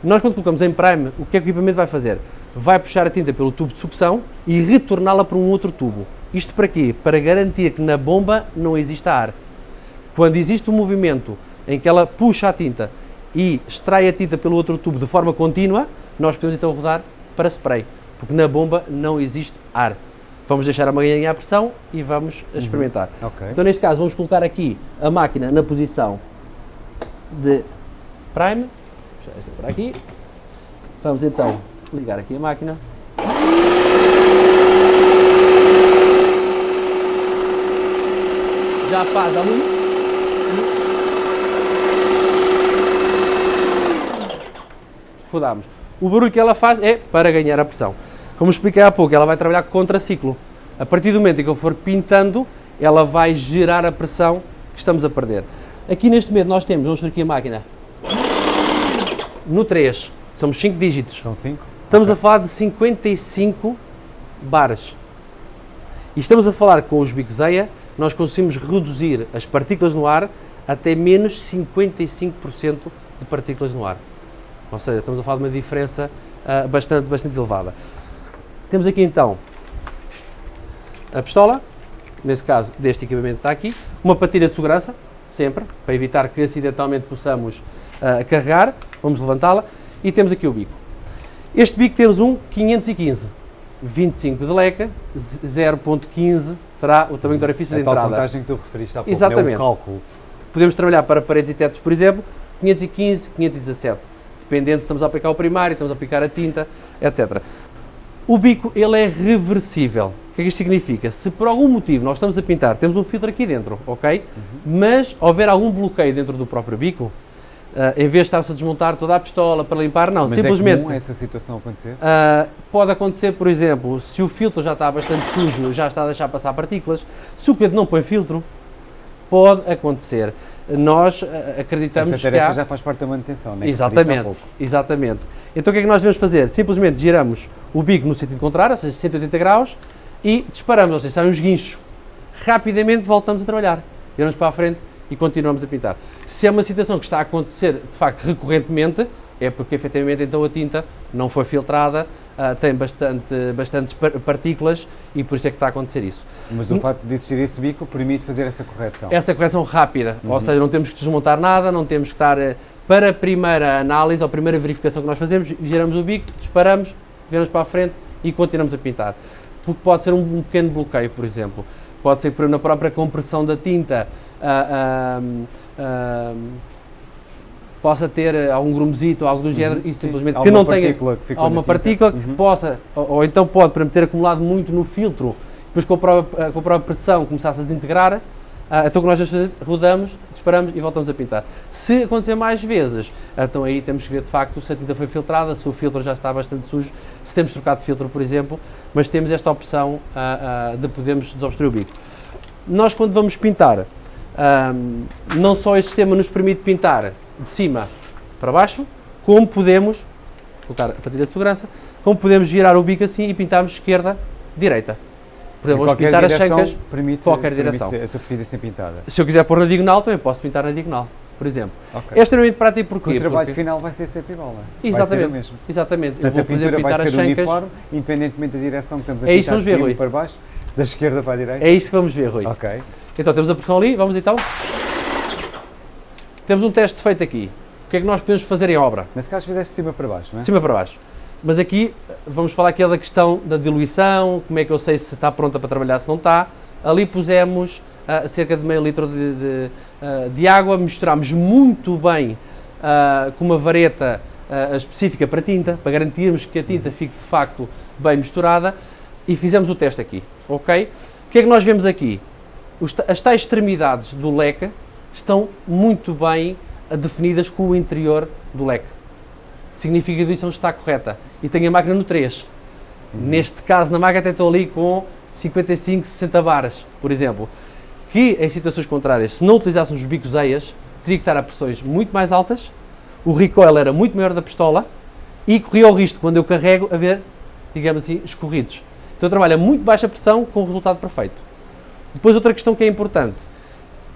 Nós, quando colocamos em prime, o que é que o equipamento vai fazer? Vai puxar a tinta pelo tubo de sucção e retorná-la para um outro tubo. Isto para quê? Para garantir que na bomba não exista ar. Quando existe um movimento em que ela puxa a tinta e extrai a tinta pelo outro tubo de forma contínua, nós podemos então rodar para spray, porque na bomba não existe ar. Vamos deixar a ganhar pressão e vamos experimentar. Ok. Então, neste caso, vamos colocar aqui a máquina na posição de prime. Esta para aqui. Vamos então ligar aqui a máquina. Já faz ali. Rodamos. O barulho que ela faz é para ganhar a pressão. Como expliquei há pouco, ela vai trabalhar contra ciclo. A partir do momento em que eu for pintando, ela vai gerar a pressão que estamos a perder. Aqui neste momento nós temos, vamos ver aqui a máquina, no 3, somos 5 dígitos. São cinco? Estamos a falar de 55 bares. E estamos a falar com os bicos EIA, nós conseguimos reduzir as partículas no ar até menos 55% de partículas no ar. Ou seja, estamos a falar de uma diferença ah, bastante, bastante elevada. Temos aqui então a pistola, nesse caso deste equipamento está aqui, uma patilha de segurança, sempre, para evitar que acidentalmente possamos ah, carregar, vamos levantá-la, e temos aqui o bico. Este bico temos um 515, 25 de leca, z- 0.15 será o tamanho do orifício A de tal entrada. contagem que tu referiste há pouco. É Exatamente. um cálculo. Podemos trabalhar para paredes e tetos, por exemplo, 515, 517, dependendo se estamos a aplicar o primário, estamos a aplicar a tinta, etc. O bico, ele é reversível. O que é que isto significa? Se por algum motivo nós estamos a pintar, temos um filtro aqui dentro, ok? Uhum. Mas houver algum bloqueio dentro do próprio bico, ah, em vez de estar-se a desmontar toda a pistola para limpar, não, Mas simplesmente... é comum essa situação acontecer? Uh, pode acontecer, por exemplo, se o filtro já está bastante sujo, já está a deixar passar partículas, se o cliente não põe filtro, pode acontecer. Nós uh, acreditamos Essa que tarefa há... já faz parte da manutenção, não é? Que Exatamente, exatamente. Então o que é que nós devemos fazer? Simplesmente giramos o bico no sentido contrário, ou seja, 180 graus, e disparamos, ou seja, sai uns guinchos. Rapidamente voltamos a trabalhar. Viramos para a frente e continuamos a pintar. Se é uma situação que está a acontecer, de facto, recorrentemente, é porque efetivamente então a tinta não foi filtrada, ah, tem bastante, bastantes par- partículas e por isso é que está a acontecer isso. Mas o facto de existir esse bico permite fazer essa correção. Essa correção rápida, ou seja, não temos que desmontar nada, não temos que estar eh, para a primeira análise ou primeira verificação que nós fazemos, giramos o bico, disparamos, viramos para a frente e continuamos a pintar. Porque pode ser um, um pequeno bloqueio, por exemplo. Pode ser por na própria compressão da tinta ah, ah, possa ter eh, algum grumozito ou algo do género e simplesmente que Alguma não tenha partícula que alguma partícula que Uhum. possa, ou, ou então pode exemplo, ter acumulado muito no filtro, depois com a própria, com a própria pressão começasse a desintegrar, ah, então o que nós vamos fazer, rodamos, disparamos e voltamos a pintar. Se acontecer mais vezes, então aí temos que ver de facto se a tinta foi filtrada, se o filtro já está bastante sujo, se temos trocado de filtro, por exemplo, mas temos esta opção ah, ah, de podermos desobstruir o bico. Nós quando vamos pintar, ahm, não só este sistema nos permite pintar de cima para baixo, como podemos, colocar a patilha de segurança, como podemos girar o bico assim e pintarmos esquerda, direita. Exemplo, vamos pintar as chancas, permite, qualquer permite direção. a superfície ser pintada. se eu quiser pôr na diagonal, também posso pintar na diagonal, por exemplo. Ok. É extremamente prático Porque porque o trabalho final vai ser sempre igual, não é? Vai ser o Exatamente, mesmo. exatamente. Eu Portanto, vou a pintura pintar vai as ser chancas. uniforme, independentemente da direção que estamos a É pintar vamos de ver, cima Rui. para baixo, da esquerda para a direita. É isto que vamos ver, Rui. Ok. Então temos a pressão ali, vamos então. Temos um teste feito aqui. O que é que nós podemos fazer em obra? Nesse caso fizeste de cima para baixo, não é? De cima para baixo. Mas aqui vamos falar aqui da questão da diluição, como é que eu sei se está pronta para trabalhar, se não está. Ali pusemos ah, cerca de meio litro de, de, ah, de água, misturámos muito bem ah, com uma vareta específica para tinta, para garantirmos que a tinta fique de facto bem misturada e fizemos o teste aqui, ok? O que é que nós vemos aqui? as tais extremidades do leque estão muito bem definidas com o interior do leque. Significa que a edição está correta. E tenho a máquina no 3. Uhum. Neste caso, na máquina até estou ali com 55, 60 baras, por exemplo. Que em situações contrárias, se não utilizássemos os bicos EIAs, teria que estar a pressões muito mais altas, o recoil era muito maior da pistola e corria o risco, quando eu carrego, a ver, digamos assim, escorridos. Então eu trabalho a muito baixa pressão com o resultado perfeito. Depois outra questão que é importante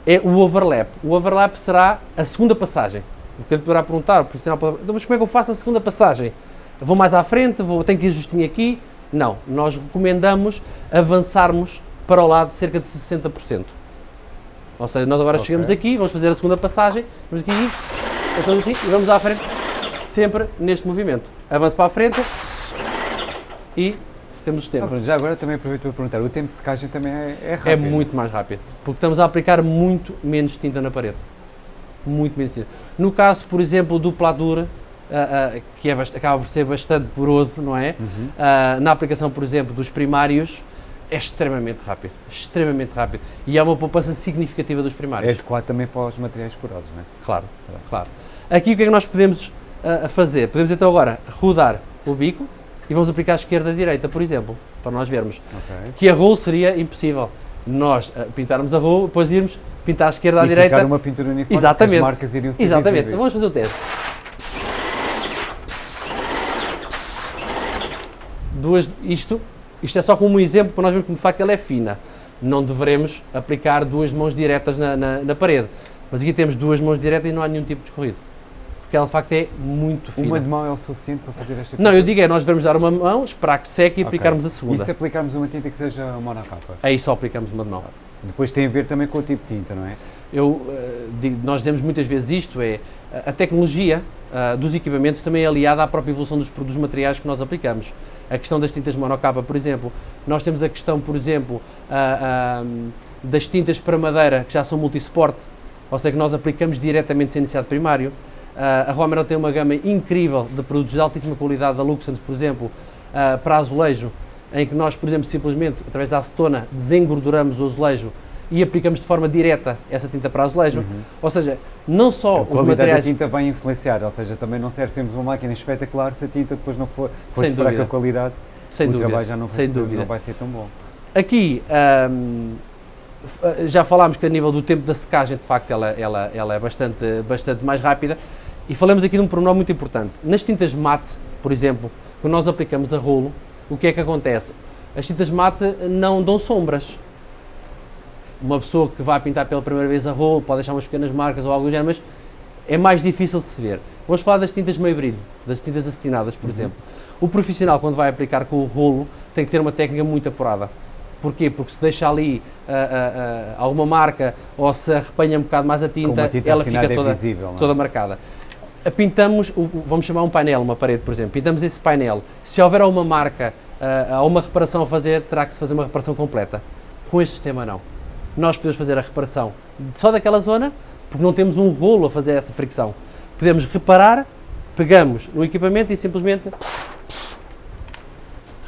é o overlap. O overlap será a segunda passagem. O que poderá perguntar, profissional, então, mas como é que eu faço a segunda passagem? vou mais à frente, vou, tenho que ir justinho aqui? Não, nós recomendamos avançarmos para o lado cerca de 60%. Ou seja, nós agora okay. chegamos aqui, vamos fazer a segunda passagem, vamos aqui, assim, e vamos à frente, sempre neste movimento. Avanço para a frente e temos tempo. Ah, já agora também aproveito para perguntar, o tempo de secagem também é, é rápido? É muito mais rápido, porque estamos a aplicar muito menos tinta na parede. Muito menos tinta. No caso, por exemplo, do Pladur, uh, uh, que é, acaba por ser bastante poroso, não é? Uhum. Uh, na aplicação, por exemplo, dos primários, é extremamente rápido, extremamente rápido. E é uma poupança significativa dos primários. É adequado também para os materiais porosos, não é? Claro, claro. Aqui o que é que nós podemos fazer? Podemos então agora rodar o bico e vamos aplicar à esquerda e à direita, por exemplo, para nós vermos. Okay. Que a rolo seria impossível. Nós uh, pintarmos a rolo, depois irmos pintar à esquerda e à direita. Ficar uma pintura uniforme, Exatamente. as marcas iriam ser Exatamente. Visíveis. Vamos fazer o teste. Duas, isto isto é só como um exemplo para nós vermos que de facto ela é fina. Não deveremos aplicar duas mãos diretas na, na, na parede. Mas aqui temos duas mãos diretas e não há nenhum tipo de escorrido. Porque ela de facto é muito fina. Uma de mão é o suficiente para fazer esta Não, eu digo é, nós devemos dar uma mão, esperar que seque e okay. aplicarmos a segunda. E se aplicarmos uma tinta que seja monocapa? Aí só aplicamos uma de mão. Depois tem a ver também com o tipo de tinta, não é? Eu uh, digo, nós dizemos muitas vezes isto, é a tecnologia uh, dos equipamentos também é aliada à própria evolução dos, dos materiais que nós aplicamos a questão das tintas monocapa, por exemplo, nós temos a questão, por exemplo, uh, das tintas para madeira, que já são multisport, ou seja, que nós aplicamos diretamente sem necessidade primário. Uh, a Romero tem uma gama incrível de produtos de altíssima qualidade, da Luxans, por exemplo, para azulejo, em que nós, por exemplo, simplesmente, através da acetona, desengorduramos o azulejo e aplicamos de forma direta essa tinta para azulejo. Uhum. Ou seja, não só a os materiais... da tinta vai influenciar, ou seja, também não serve termos uma máquina espetacular se a tinta depois não for, for de fraca qualidade, Sem o dúvida. trabalho já não vai, Sem ser, dúvida. não vai ser tão bom. Aqui, hum, já falámos que a nível do tempo da secagem, de facto, ela, ela, ela é bastante, bastante mais rápida. E falamos aqui de um pormenor muito importante. Nas tintas mate, por exemplo, quando nós aplicamos a rolo, o que é que acontece? As tintas mate não dão sombras uma pessoa que vai pintar pela primeira vez a rolo pode deixar umas pequenas marcas ou algo do género, mas é mais difícil de se ver. Vamos falar das tintas meio brilho, das tintas acetinadas, por uhum. exemplo. O profissional, quando vai aplicar com o rolo, tem que ter uma técnica muito apurada. Porquê? Porque se deixa ali uh, uh, uh, alguma marca ou se arrepanha um bocado mais a tinta, tinta ela fica é toda, visível, toda marcada. Pintamos, vamos chamar um painel, uma parede, por exemplo, pintamos esse painel. Se houver alguma marca ou uma reparação a fazer, terá que se fazer uma reparação completa. Com este sistema não nós podemos fazer a reparação só daquela zona, porque não temos um rolo a fazer essa fricção. Podemos reparar, pegamos no equipamento e simplesmente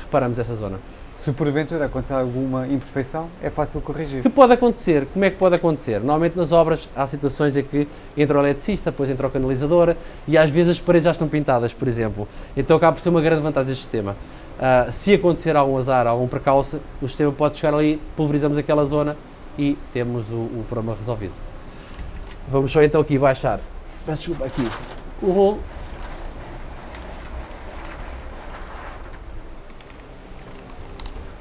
reparamos essa zona. Se porventura acontecer alguma imperfeição, é fácil corrigir. Que pode acontecer? Como é que pode acontecer? Normalmente nas obras há situações em que entra o eletricista, depois entra o canalizador e às vezes as paredes já estão pintadas, por exemplo. Então acaba por ser uma grande vantagem deste sistema. Uh, se acontecer algum azar, algum precalço, o sistema pode chegar ali, pulverizamos aquela zona e temos o, o problema resolvido. Vamos só então aqui baixar, peço desculpa aqui, o rolo.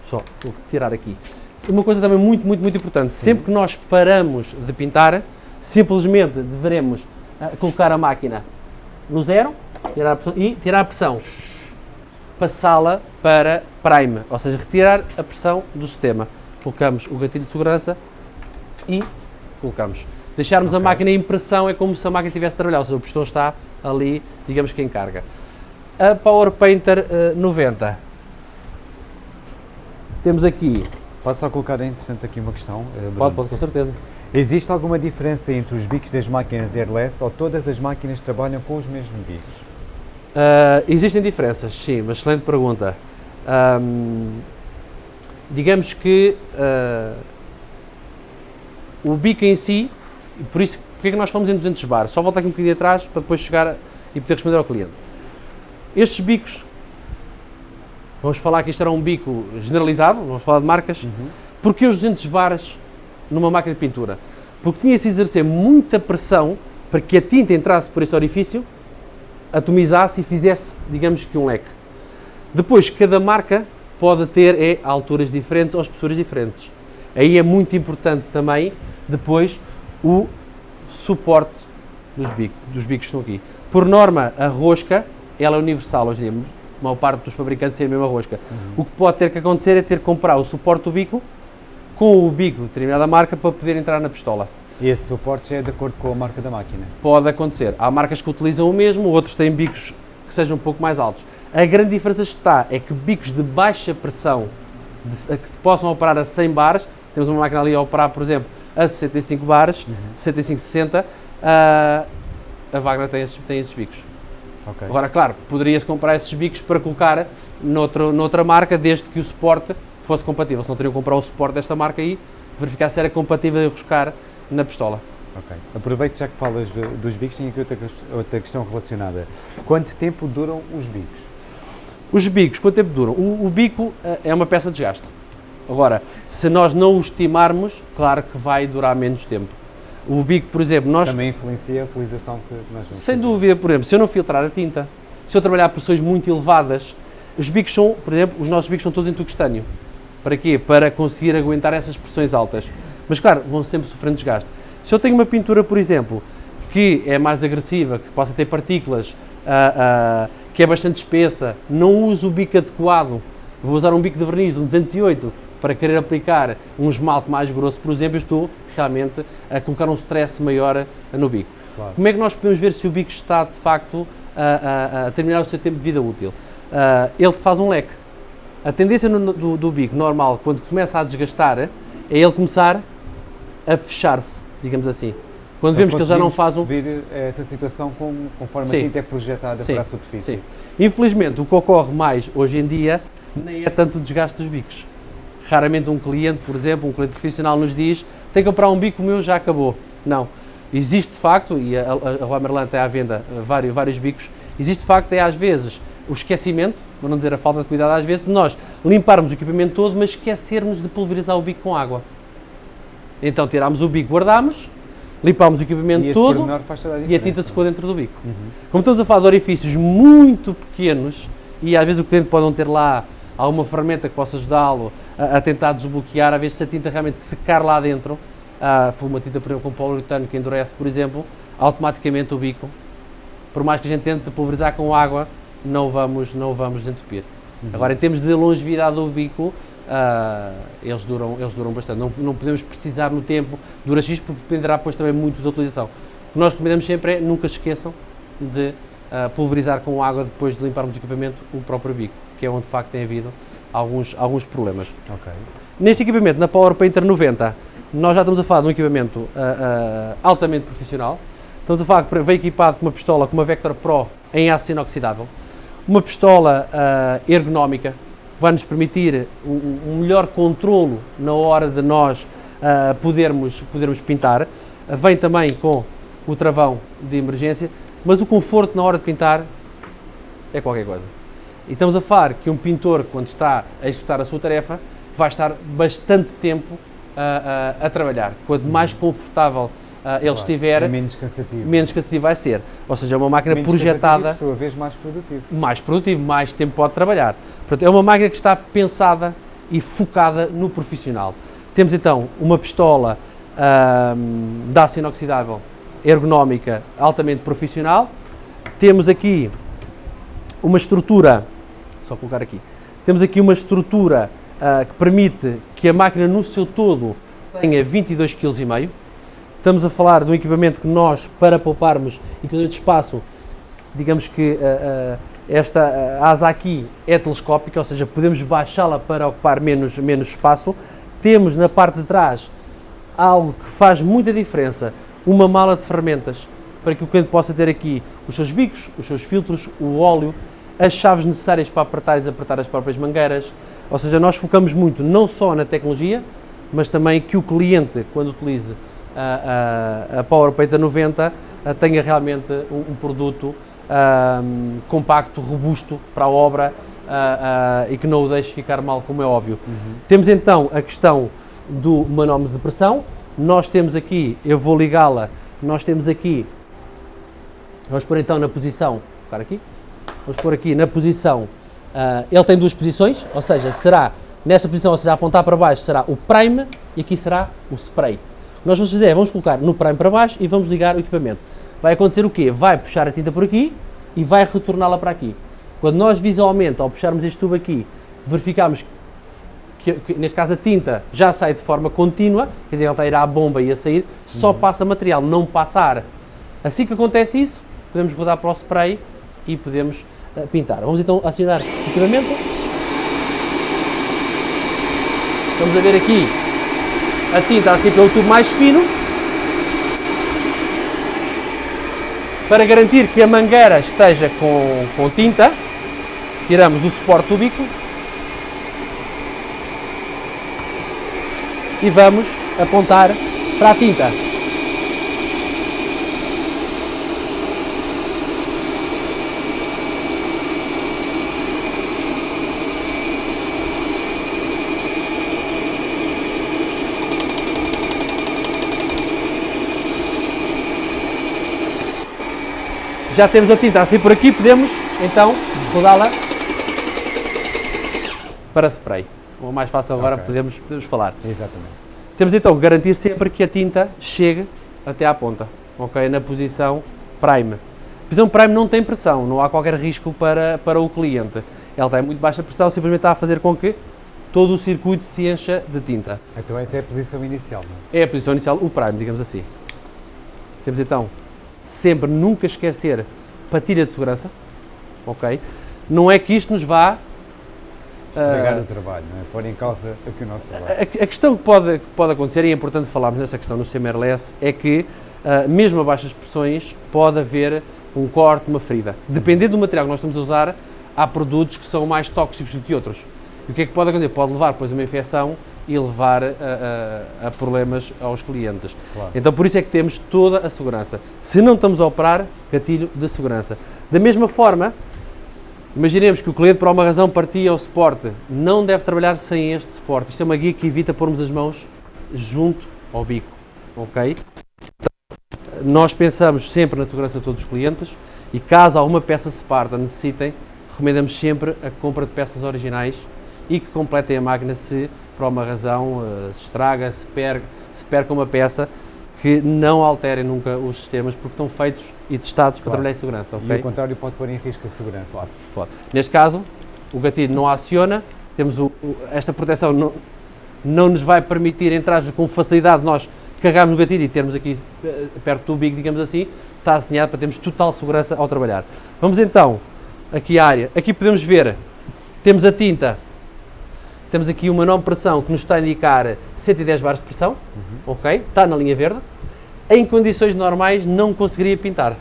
Só, vou tirar aqui. Uma coisa também muito, muito, muito importante, Sim. sempre que nós paramos de pintar, simplesmente deveremos uh, colocar a máquina no zero tirar pressão, e tirar a pressão, passá-la para prime, ou seja, retirar a pressão do sistema colocamos o gatilho de segurança e colocamos. Deixarmos okay. a máquina em pressão é como se a máquina estivesse a trabalhar, ou seja, o pistão está ali, digamos que em carga. A Power Painter uh, 90. Temos aqui... Posso só colocar, interessante aqui uma questão? Uh, pode, pode, com certeza. Existe alguma diferença entre os bicos das máquinas airless ou todas as máquinas trabalham com os mesmos bicos? Uh, existem diferenças, sim, uma excelente pergunta. Um, digamos que uh, o bico em si, por isso, porque é que nós falamos em 200 bar? Só voltar aqui um bocadinho atrás para depois chegar a- e poder responder ao cliente. Estes bicos, vamos falar que isto era um bico generalizado, vamos falar de marcas, porque os 200 bares numa máquina de pintura? Porque tinha-se de exercer muita pressão para que a tinta entrasse por este orifício, atomizasse e fizesse, digamos que um leque. Depois, cada marca pode ter é, alturas diferentes ou espessuras diferentes. Aí é muito importante também, depois, o suporte dos bicos, dos bicos que estão aqui. Por norma, a rosca, ela é universal hoje em dia. A maior parte dos fabricantes tem a mesma rosca. O que pode ter que acontecer é ter que comprar o suporte do bico com o bico de determinada marca para poder entrar na pistola. E esse suporte já é de acordo com a marca da máquina. Pode acontecer. Há marcas que utilizam o mesmo, outros têm bicos que sejam um pouco mais altos. A grande diferença está é que bicos de baixa pressão, de- que possam operar a 100 bares, temos uma máquina ali a operar, por exemplo, a 65 bares, 65, 60, ah, a Wagner tem esses, tem esses bicos. Ok. Agora, claro, poderia-se comprar esses bicos para colocar noutro, noutra marca, desde que o suporte fosse compatível. Se não teriam que comprar o suporte desta marca aí, verificar se era compatível e enroscar na pistola. Ok. Aproveito já que falas do- dos bicos, tenho aqui outra, outra questão relacionada. Quanto tempo duram os bicos? Os bicos, quanto tempo duram? O, o bico eh, é uma peça de desgaste. Agora, se nós não o estimarmos, claro que vai durar menos tempo. O bico, por exemplo, nós, Também influencia a utilização que nós vamos sem fazer. dúvida, por exemplo, se eu não filtrar a tinta, se eu trabalhar pressões muito elevadas, os bicos são, por exemplo, os nossos bicos são todos em tungstênio. Para quê? Para conseguir aguentar essas pressões altas. Mas claro, vão sempre sofrendo desgaste. Se eu tenho uma pintura, por exemplo, que é mais agressiva, que possa ter partículas, ah, ah, que é bastante espessa, não uso o bico adequado, vou usar um bico de verniz, um 208, para querer aplicar um esmalte mais grosso, por exemplo, estou realmente a colocar um stress maior no bico. Claro. Como é que nós podemos ver se o bico está de facto a, a- a terminar o seu tempo de vida útil? Ah, ele faz um leque. A tendência no- do, do bico normal, quando começa a desgastar, é ele começar a fechar-se, digamos assim. Quando vemos que ele já não faz um. perceber essa situação com- conforme Sim. a tinta é projetada Sim, para a superfície. sim. Infelizmente, o que ocorre mais hoje em dia nem é tanto o desgaste dos bicos. Raramente um cliente, por exemplo, um cliente profissional nos diz tem que comprar um bico, meu já acabou. Não. Existe de facto, e a, a, a Romerland tem à venda eh, vários, vários bicos, existe de facto é às vezes o esquecimento, para não dizer a falta de cuidado às vezes, de nós limparmos o equipamento todo, mas esquecermos de pulverizar o bico com água. Então tirámos o bico, guardámos, limpámos o equipamento E todo a e a tinta secou dentro do bico. Como estamos a falar de orifícios muito pequenos e às vezes o cliente pode não ter lá alguma ferramenta que possa ajudá-lo a, a tentar desbloquear, às vezes se a tinta realmente secar lá dentro, ah, por uma tinta por exemplo, com poliuretano que endurece, por exemplo, automaticamente o bico, por mais que a gente tente pulverizar com água, não vamos, não vamos desentupir. Agora, em termos de longevidade do bico, ah, eles, duram, eles duram bastante. Não, não podemos precisar no tempo, dura X, porque dependerá depois também muito da utilização. O que nós recomendamos sempre é nunca se esqueçam de ah, pulverizar com água depois de limparmos o equipamento o próprio bico, que é onde de facto tem havido alguns, alguns problemas. Ok. Neste equipamento, na Power Painter 90, nós já estamos a falar de um equipamento ah, ah, altamente profissional. Estamos a falar que veio equipado com uma pistola com uma Vector Pro em aço inoxidável, uma pistola ah, ergonómica, que vai nos permitir um, um melhor controlo na hora de nós podermos, podermos pintar. Vem também com o travão de emergência, mas o conforto na hora de pintar é qualquer coisa. E estamos a falar que um pintor, quando está a executar a sua tarefa, vai estar bastante tempo ah, ah, a trabalhar. Quanto mais confortável ah, ele Claro. estiver, É menos cansativo. menos cansativo vai ser. Ou seja, é uma máquina Menos projetada, por sua vez, mais produtivo. mais produtivo, mais tempo pode trabalhar. Portanto, é uma máquina que está pensada e focada no profissional. Temos então uma pistola ahm, de aço inoxidável, ergonómica, altamente profissional. Temos aqui uma estrutura, só colocar aqui, temos aqui uma estrutura ah, que permite que a máquina no seu todo tenha 22,5 kg. Estamos a falar de um equipamento que nós, para pouparmos equipamento de espaço, digamos que ah, ah, esta asa aqui é telescópica, ou seja, podemos baixá-la para ocupar menos, menos espaço. Temos na parte de trás algo que faz muita diferença, uma mala de ferramentas, para que o cliente possa ter aqui os seus bicos, os seus filtros, o óleo, as chaves necessárias para apertar e desapertar as próprias mangueiras. Ou seja, nós focamos muito não só na tecnologia, mas também que o cliente, quando utilize a, a, a PowerPaint 90 tenha realmente um, um produto um, compacto, robusto para a obra uh, uh, e que não o deixe ficar mal, como é óbvio. Uhum. Temos então a questão do manómetro de pressão. Nós temos aqui, eu vou ligá-la, nós temos aqui, vamos pôr então na posição, ficar aqui, vamos pôr aqui na posição, uh, ele tem duas posições, ou seja, será nesta posição, ou seja, apontar para baixo será o prime e aqui será o spray. Nós vamos fazer, vamos colocar no prime para baixo e vamos ligar o equipamento. Vai acontecer o quê? Vai puxar a tinta por aqui e vai retorná-la para aqui. Quando nós visualmente, ao puxarmos este tubo aqui, verificamos que, que, neste caso a tinta já sai de forma contínua, quer dizer, ela está a ir à bomba e a sair, só uhum. passa material, não passa ar. Assim que acontece isso, podemos rodar para o spray e podemos uh, pintar. Vamos então acionar o equipamento. Vamos a ver aqui a tinta assim pelo tubo mais fino. Para garantir que a mangueira esteja com, com tinta, tiramos o suporte do bico e vamos apontar para a tinta. Já temos a tinta assim por aqui, podemos então rodá-la para spray. O mais fácil agora okay. podemos, podemos falar. Exatamente. Temos então que garantir sempre que a tinta chegue até à ponta, ok? Na posição prime. A posição prime não tem pressão, não há qualquer risco para, para o cliente. Ela tem muito baixa pressão, simplesmente está a fazer com que todo o circuito se encha de tinta. Então essa é a posição inicial, não é? É a posição inicial, o prime, digamos assim. Temos então sempre nunca esquecer patilha de segurança, ok? Não é que isto nos vá estragar uh, o trabalho, não é? pôr em causa aqui o nosso trabalho. A, a, questão que pode, que pode acontecer, e é importante falarmos nessa questão no CMRLS, é que uh, mesmo a baixas pressões pode haver um corte, uma ferida. Dependendo do material que nós estamos a usar, há produtos que são mais tóxicos do que outros. E o que é que pode acontecer? Pode levar depois a uma infecção e levar a, a, a problemas aos clientes. Claro. Então por isso é que temos toda a segurança. Se não estamos a operar, gatilho de segurança. Da mesma forma, imaginemos que o cliente por alguma razão partia o suporte, não deve trabalhar sem este suporte. Isto é uma guia que evita pormos as mãos junto ao bico, ok? Nós pensamos sempre na segurança de todos os clientes e caso alguma peça se parta, necessitem, recomendamos sempre a compra de peças originais e que completem a máquina se por alguma razão uh, se estraga, se perde, se perca uma peça, que não alterem nunca os sistemas porque estão feitos e testados claro. para trabalhar em segurança. Okay? E o contrário pode pôr em risco a segurança. Claro, pode. Neste caso, o gatilho não aciona, temos o, o, esta proteção não, não nos vai permitir entrar com facilidade nós carregarmos o gatilho e termos aqui eh, perto do bico, digamos assim, está assinado para termos total segurança ao trabalhar. Vamos então aqui à área. Aqui podemos ver, temos a tinta temos aqui uma nova pressão que nos está a indicar 110 bares de pressão, uhum. ok? Está na linha verde. Em condições normais não conseguiria pintar.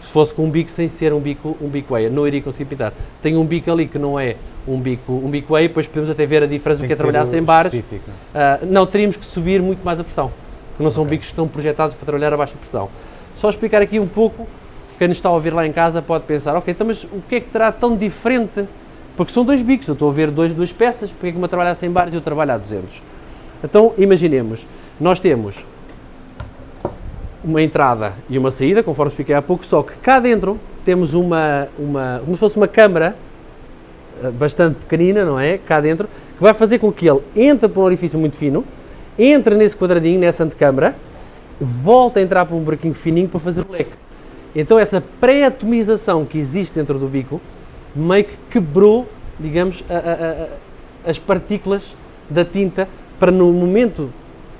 Se fosse com um bico sem ser um bico, um bico EIA, não iria conseguir pintar. Tem um bico ali que não é um bico, um bico EIA, depois podemos até ver a diferença do que, é trabalhar sem bares. Uh, não, teríamos que subir muito mais a pressão, porque não são okay. bicos que estão projetados para trabalhar a baixa pressão. Só explicar aqui um pouco, quem nos está a ouvir lá em casa pode pensar, ok, então mas o que é que terá tão diferente porque são dois bicos, eu estou a ver dois, duas peças, porque é que uma trabalha a 100 bares e eu trabalho a 200? Então, imaginemos, nós temos uma entrada e uma saída, conforme expliquei há pouco, só que cá dentro temos uma, uma como se fosse uma câmara eh, bastante pequenina, não é? Cá dentro, que vai fazer com que ele entre por um orifício muito fino, entre nesse quadradinho, nessa antecâmara, volta a entrar por um buraquinho fininho para fazer o leque. Então essa pré-atomização que existe dentro do bico meio que quebrou, digamos, a, a, a, as partículas da tinta para no momento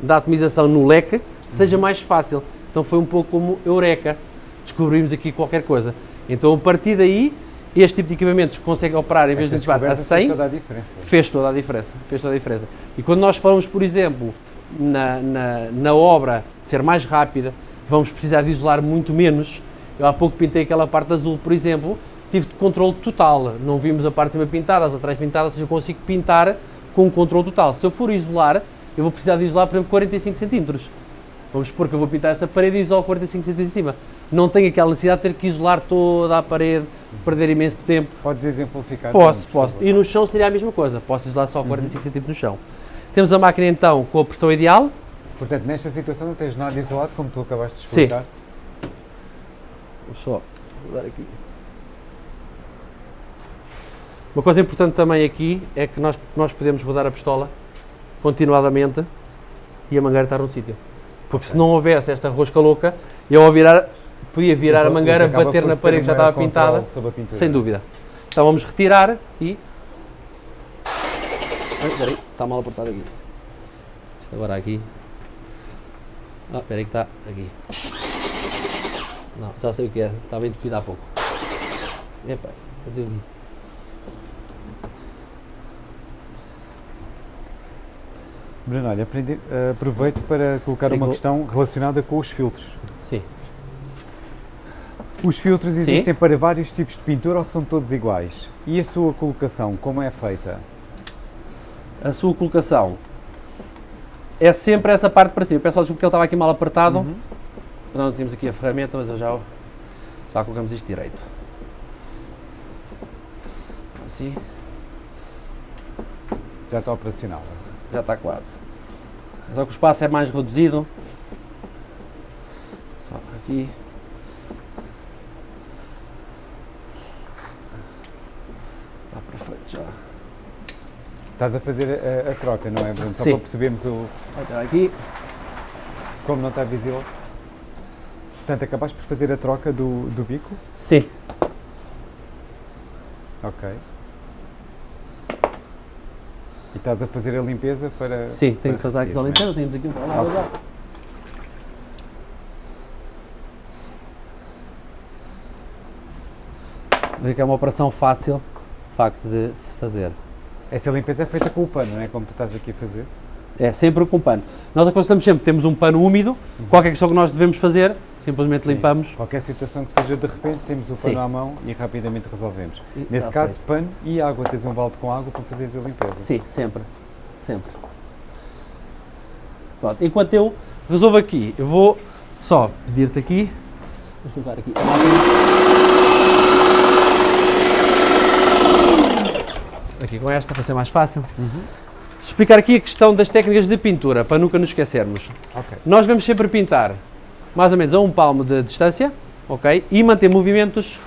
da atomização no leque seja uhum. mais fácil. Então foi um pouco como Eureka, descobrimos aqui qualquer coisa. Então a partir daí, este tipo de equipamentos consegue operar em vez de ativar a 100, fez toda a diferença. Fez toda a diferença, fez toda a diferença. E quando nós falamos, por exemplo, na, na, na obra ser mais rápida, vamos precisar de isolar muito menos. Eu há pouco pintei aquela parte azul, por exemplo, tive de controle total. Não vimos a parte de cima pintada, as laterais pintadas, ou seja, eu consigo pintar com um controle total. Se eu for isolar, eu vou precisar de isolar, por exemplo, 45 cm. Vamos supor que eu vou pintar esta parede e isolo 45 centímetros em cima. Não tenho aquela necessidade de ter que isolar toda a parede, perder imenso tempo. Podes exemplificar? Posso, também, por posso. E no chão seria a mesma coisa. Posso isolar Uhum. só 45 centímetros no chão. Temos a máquina então com a pressão ideal. Portanto, nesta situação não tens nada isolado, como tu acabaste de Sim. explicar. Vou só mudar aqui. Uma coisa importante também aqui é que nós, nós podemos rodar a pistola continuadamente e a mangueira estar no sítio. Porque se não houvesse esta rosca louca, eu ao virar, podia virar a O que mangueira, acaba bater na parede que já estava pintada, a sem dúvida. Então vamos retirar e... Ai, espera aí, está mal apertado aqui. Isto agora aqui. Ah, espera aí que está aqui. Não, já sei o que é, estava entupido há pouco. Epá, cadê Bruno, olha, eh, aproveito para colocar uma questão relacionada com os filtros. Sim. Os filtros Sim. existem para vários tipos de pintura ou são todos iguais? E a sua colocação, como é feita? A sua colocação é sempre essa parte para cima. Peço desculpa porque ele estava aqui mal apertado. Uhum. Não tínhamos aqui a ferramenta, mas eu já, já colocamos isto direito. Assim, Já está operacional. Já está quase. Só que o espaço é mais reduzido. Só aqui. Está perfeito já. Estás a fazer a, a troca, não é, Bruno? Só Sim. para percebermos o, estar aqui. como não está visível. Portanto, acabaste por fazer a troca do, do bico? Sim. Ok. E estás a fazer a limpeza para. Sim, tenho que fazer a limpeza. Temos aqui um Ok. já. Vê que é uma operação fácil, de facto, de se fazer. é? Essa limpeza é feita com o pano, não é? Como tu estás aqui a fazer. É sempre com pano. Nós aconselhamos sempre, temos um pano úmido, qualquer questão que nós devemos fazer, simplesmente Sim. limpamos. Qualquer situação que seja de repente, temos o Sim. pano à mão e rapidamente resolvemos. E Nesse está caso, pano e água. Tens um balde com água para fazeres a limpeza. Sim, sempre. Sempre. Pronto, enquanto eu resolvo aqui, eu vou só pedir-te aqui. Vamos colocar aqui a máquina. Aqui com esta, para ser mais fácil. Explicar aqui a questão das técnicas de pintura, para nunca nos esquecermos. Ok. Nós vamos sempre pintar mais ou menos a um palmo de distância, ok? E manter movimentos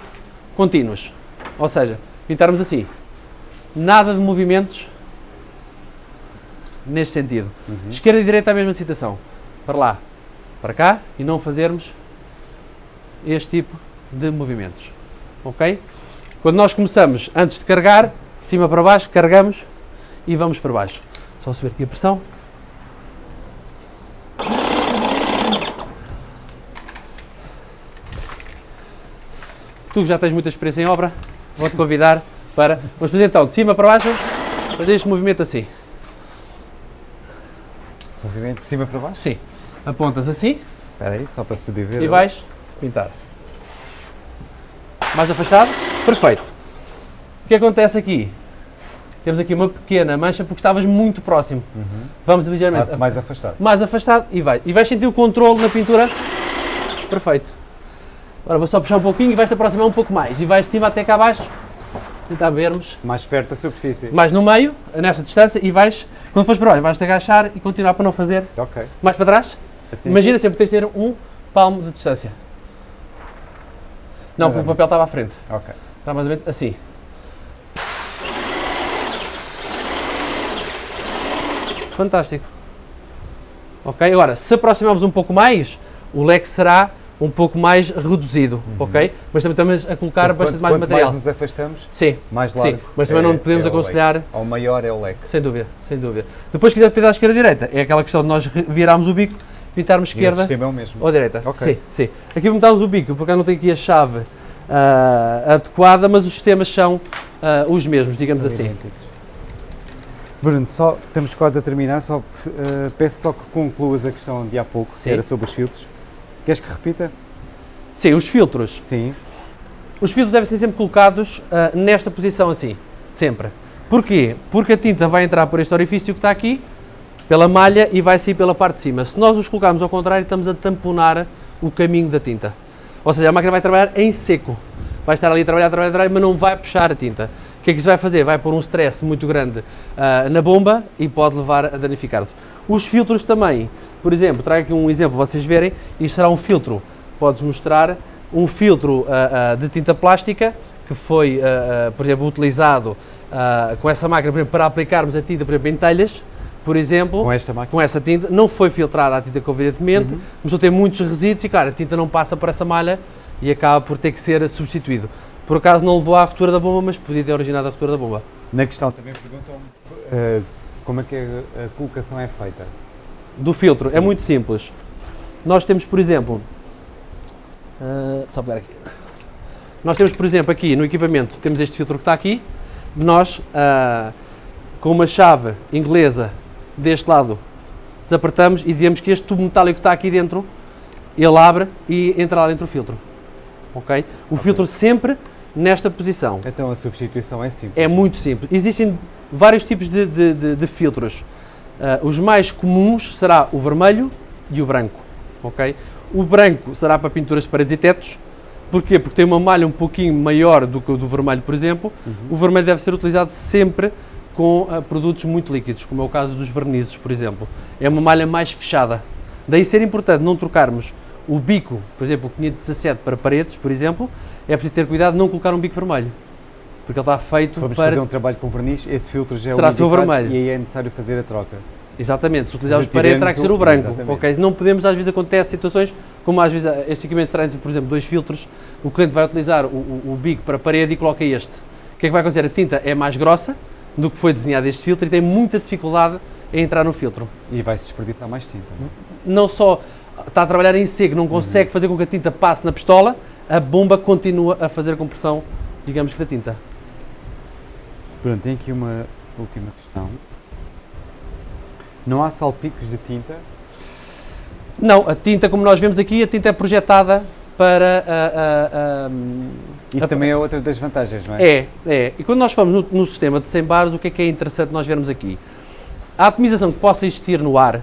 contínuos. Ou seja, pintarmos assim. Nada de movimentos neste sentido. Esquerda e direita a mesma situação. Para lá, para cá e não fazermos este tipo de movimentos. Ok? Quando nós começamos, antes de carregar, de cima para baixo, carregamos e vamos para baixo. Só subir aqui a pressão. Tu que já tens muita experiência em obra, vou-te convidar para. Vamos fazer então de cima para baixo, fazer este movimento assim. Movimento de cima para baixo. Sim. Apontas assim Espera aí, só para se poder ver. e vais pintar. Mais afastado? Perfeito. O que acontece aqui? Temos aqui uma pequena mancha porque estavas muito próximo. Vamos ligeiramente Passo mais afastado. mais afastado e vai. E vais sentir o controle na pintura. Perfeito. Agora vou só puxar um pouquinho e vais-te aproximar um pouco mais. E vais de cima até cá abaixo. Tentar vermos. Mais perto da superfície. Mais no meio, nesta distância, e vais, quando fores para baixo, vais-te agachar e continuar para não fazer Ok. mais para trás. Assim. Imagina sempre tens de ter um palmo de distância. Não, porque o papel estava à frente. Ok. Está mais ou menos assim. Fantástico. Ok, agora, se aproximarmos um pouco mais, o leque será um pouco mais reduzido, ok? Mas também estamos a colocar bastante quanto, mais quanto material. mais nos afastamos, Sim, mais largo. sim, mas também é- não podemos é o leque. aconselhar, Ao maior é o leque. sem dúvida, sem dúvida. Depois, se quiser pintar à esquerda ou direita, é aquela questão de nós virarmos o bico, pintarmos E o esquerda é o mesmo. ou direita. Ok. Sim, sim. Aqui montámos o bico, porque eu não tenho aqui a chave ah, adequada, mas os sistemas são ah, os mesmos, digamos São assim. idênticos. Bruno, só, estamos quase a terminar, só, eh, peço só que concluas a questão de há pouco, que Sim. era sobre os filtros. Queres que repita? Sim, os filtros. Sim. Os filtros devem ser sempre colocados ah, nesta posição assim, sempre. Porquê? Porque a tinta vai entrar por este orifício que está aqui, pela malha e vai sair pela parte de cima. Se nós os colocarmos ao contrário, estamos a tamponar o caminho da tinta. Ou seja, a máquina vai trabalhar em seco. Vai estar ali a trabalhar, trabalhar, trabalhar, mas não vai puxar a tinta. O que é que isso vai fazer? Vai pôr um stress muito grande uh, na bomba e pode levar a danificar-se. Os filtros também, por exemplo, trago aqui um exemplo para vocês verem, isto será um filtro, podes mostrar um filtro uh, uh, de tinta plástica que foi, por exemplo, utilizado com essa máquina exemplo, para aplicarmos a tinta, por exemplo, em telhas, por exemplo, com, esta máquina? com essa tinta, não foi filtrada a tinta convenientemente, uhum. começou a ter muitos resíduos e, claro, a tinta não passa por essa malha e acaba por ter que ser substituído. Por acaso não levou à ruptura da bomba, mas podia ter originado a ruptura da bomba. Na questão também perguntam uh, como é que a colocação é feita. Do filtro, é Sim. é muito simples. Nós temos, por exemplo, uh, só pegar aqui. Nós temos, por exemplo, aqui no equipamento, temos este filtro que está aqui, nós, uh, com uma chave inglesa deste lado, desapertamos e dizemos que este tubo metálico que está aqui dentro, ele abre e entra lá dentro o filtro. Ok? O okay. filtro sempre nesta posição. Então a substituição é simples? É muito simples. Existem vários tipos de, de, de, de filtros. Uh, os mais comuns será o vermelho e o branco. Ok? O branco será para pinturas de paredes e tetos. Porquê? Porque tem uma malha um pouquinho maior do que o do vermelho, por exemplo. Uhum. O vermelho deve ser utilizado sempre com uh, produtos muito líquidos, como é o caso dos vernizes, por exemplo. É uma malha mais fechada. Daí ser importante não trocarmos o bico, por exemplo, o 517 para paredes, por exemplo, é preciso ter cuidado de não colocar um bico vermelho. Porque ele está feito se formos para... fazer um trabalho com verniz, esse filtro já é o vermelho. e aí é necessário fazer a troca. Exatamente, se utilizarmos parede terá que ser o branco. Okay? Não podemos, às vezes acontece situações, como às vezes este equipamento traz, por exemplo, dois filtros, o cliente vai utilizar o, o, o bico para parede e coloca este. O que é que vai acontecer? A tinta é mais grossa do que foi desenhado este filtro e tem muita dificuldade em entrar no filtro. E vai-se desperdiçar mais tinta. Não, é? não só está a trabalhar em seco, não consegue uhum. fazer com que a tinta passe na pistola, a bomba continua a fazer a compressão, digamos que da tinta. Pronto, tem aqui uma última questão. Não há salpicos de tinta? Não, a tinta, como nós vemos aqui, a tinta é projetada para a, a, a Isso a, também é outra das vantagens, não é? É, é. E quando nós falamos no, no, sistema de 100 bares, o que é que é interessante nós vermos aqui? A atomização que possa existir no ar,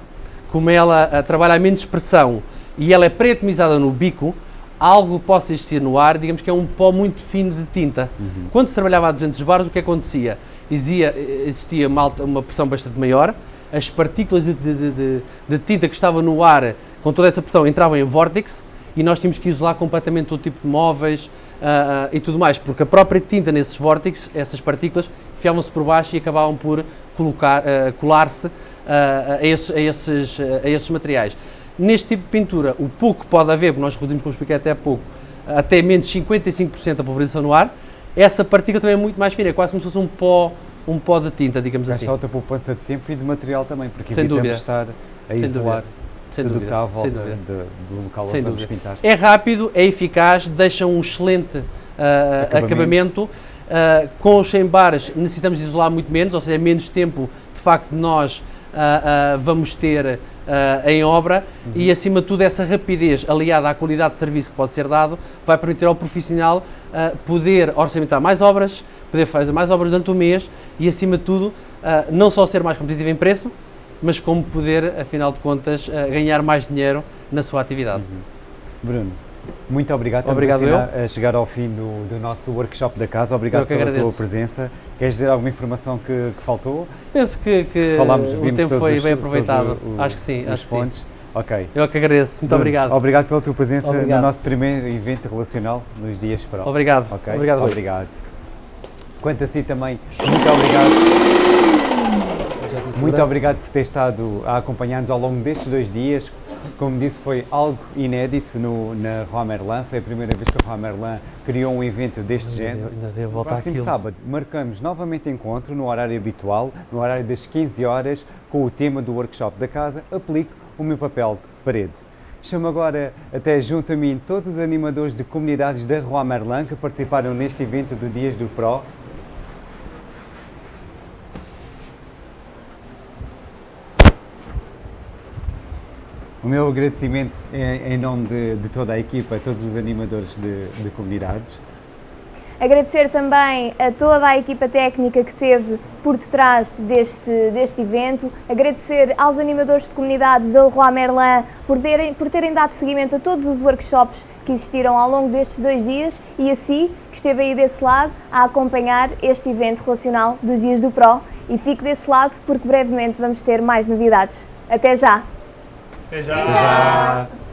como ela uh, trabalha a menos pressão e ela é pré-atomizada no bico, algo possa existir no ar, digamos que é um pó muito fino de tinta. Uhum. Quando se trabalhava a 200 bares, o que acontecia? Existia, existia uma, alta, uma pressão bastante maior, as partículas de, de, de, de, tinta que estavam no ar, com toda essa pressão, entravam em vórtice e nós tínhamos que isolar completamente todo tipo de móveis uh, uh, e tudo mais, porque a própria tinta nesses vórtices, essas partículas, enfiavam-se por baixo e acabavam por colocar, uh, colar-se a, esses, a, esses, a esses materiais. Neste tipo de pintura, o pouco que pode haver, porque nós reduzimos, como expliquei até há pouco, até menos 55% da pulverização no ar, essa partícula também é muito mais fina, é quase como se fosse um pó, um pó de tinta, digamos assim. É só outra poupança de tempo e de material também, porque Sem evitamos dúvida. estar a Sem isolar Sem tudo o que está à volta de, do local Sem onde vamos pintar. É rápido, é eficaz, deixa um excelente uh, acabamento. acabamento. Uh, com os 100 bares necessitamos isolar muito menos, ou seja, é menos tempo de facto de nós uh, uh, vamos ter em obra uhum. e acima de tudo essa rapidez aliada à qualidade de serviço que pode ser dado vai permitir ao profissional poder orçamentar mais obras, poder fazer mais obras durante o mês e acima de tudo não só ser mais competitivo em preço, mas como poder, afinal de contas, ganhar mais dinheiro na sua atividade. Uhum. Bruno, muito obrigado. Estamos obrigado a, a chegar ao fim do, do, nosso workshop da casa. Obrigado pela agradeço. tua presença. Queres dizer alguma informação que, que faltou? Penso que, que Falámos, o tempo foi os, bem aproveitado. Os, acho que sim. Acho pontos. Que sim. Ok. Eu que agradeço. Muito obrigado. Obrigado pela tua presença obrigado. no nosso primeiro evento relacional nos dias para Obrigado. Okay? Obrigado. Obrigado. Quanto a si também, muito obrigado. Muito obrigado por ter estado a acompanhar-nos ao longo destes dois dias. Como disse, foi algo inédito no, na Roi Merlin. Foi a primeira vez que a Roi Merlin criou um evento deste ainda género. Ainda Próximo sábado marcamos novamente encontro no horário habitual, no horário das 15 horas, com o tema do workshop da casa, Aplico o meu papel de parede. Chamo agora até junto a mim todos os animadores de comunidades da Roi Merlin que participaram neste evento do Dias do Pro O meu agradecimento é em nome de, de, toda a equipa, a todos os animadores de, de comunidades. Agradecer também a toda a equipa técnica que teve por detrás deste, deste evento. Agradecer aos animadores de comunidades da Leroy Merlin por terem, por terem dado seguimento a todos os workshops que existiram ao longo destes dois dias e a si, que esteve aí desse lado, a acompanhar este evento relacional dos Dias do Pro. E fique desse lado porque brevemente vamos ter mais novidades. Até já! Até já! Até já.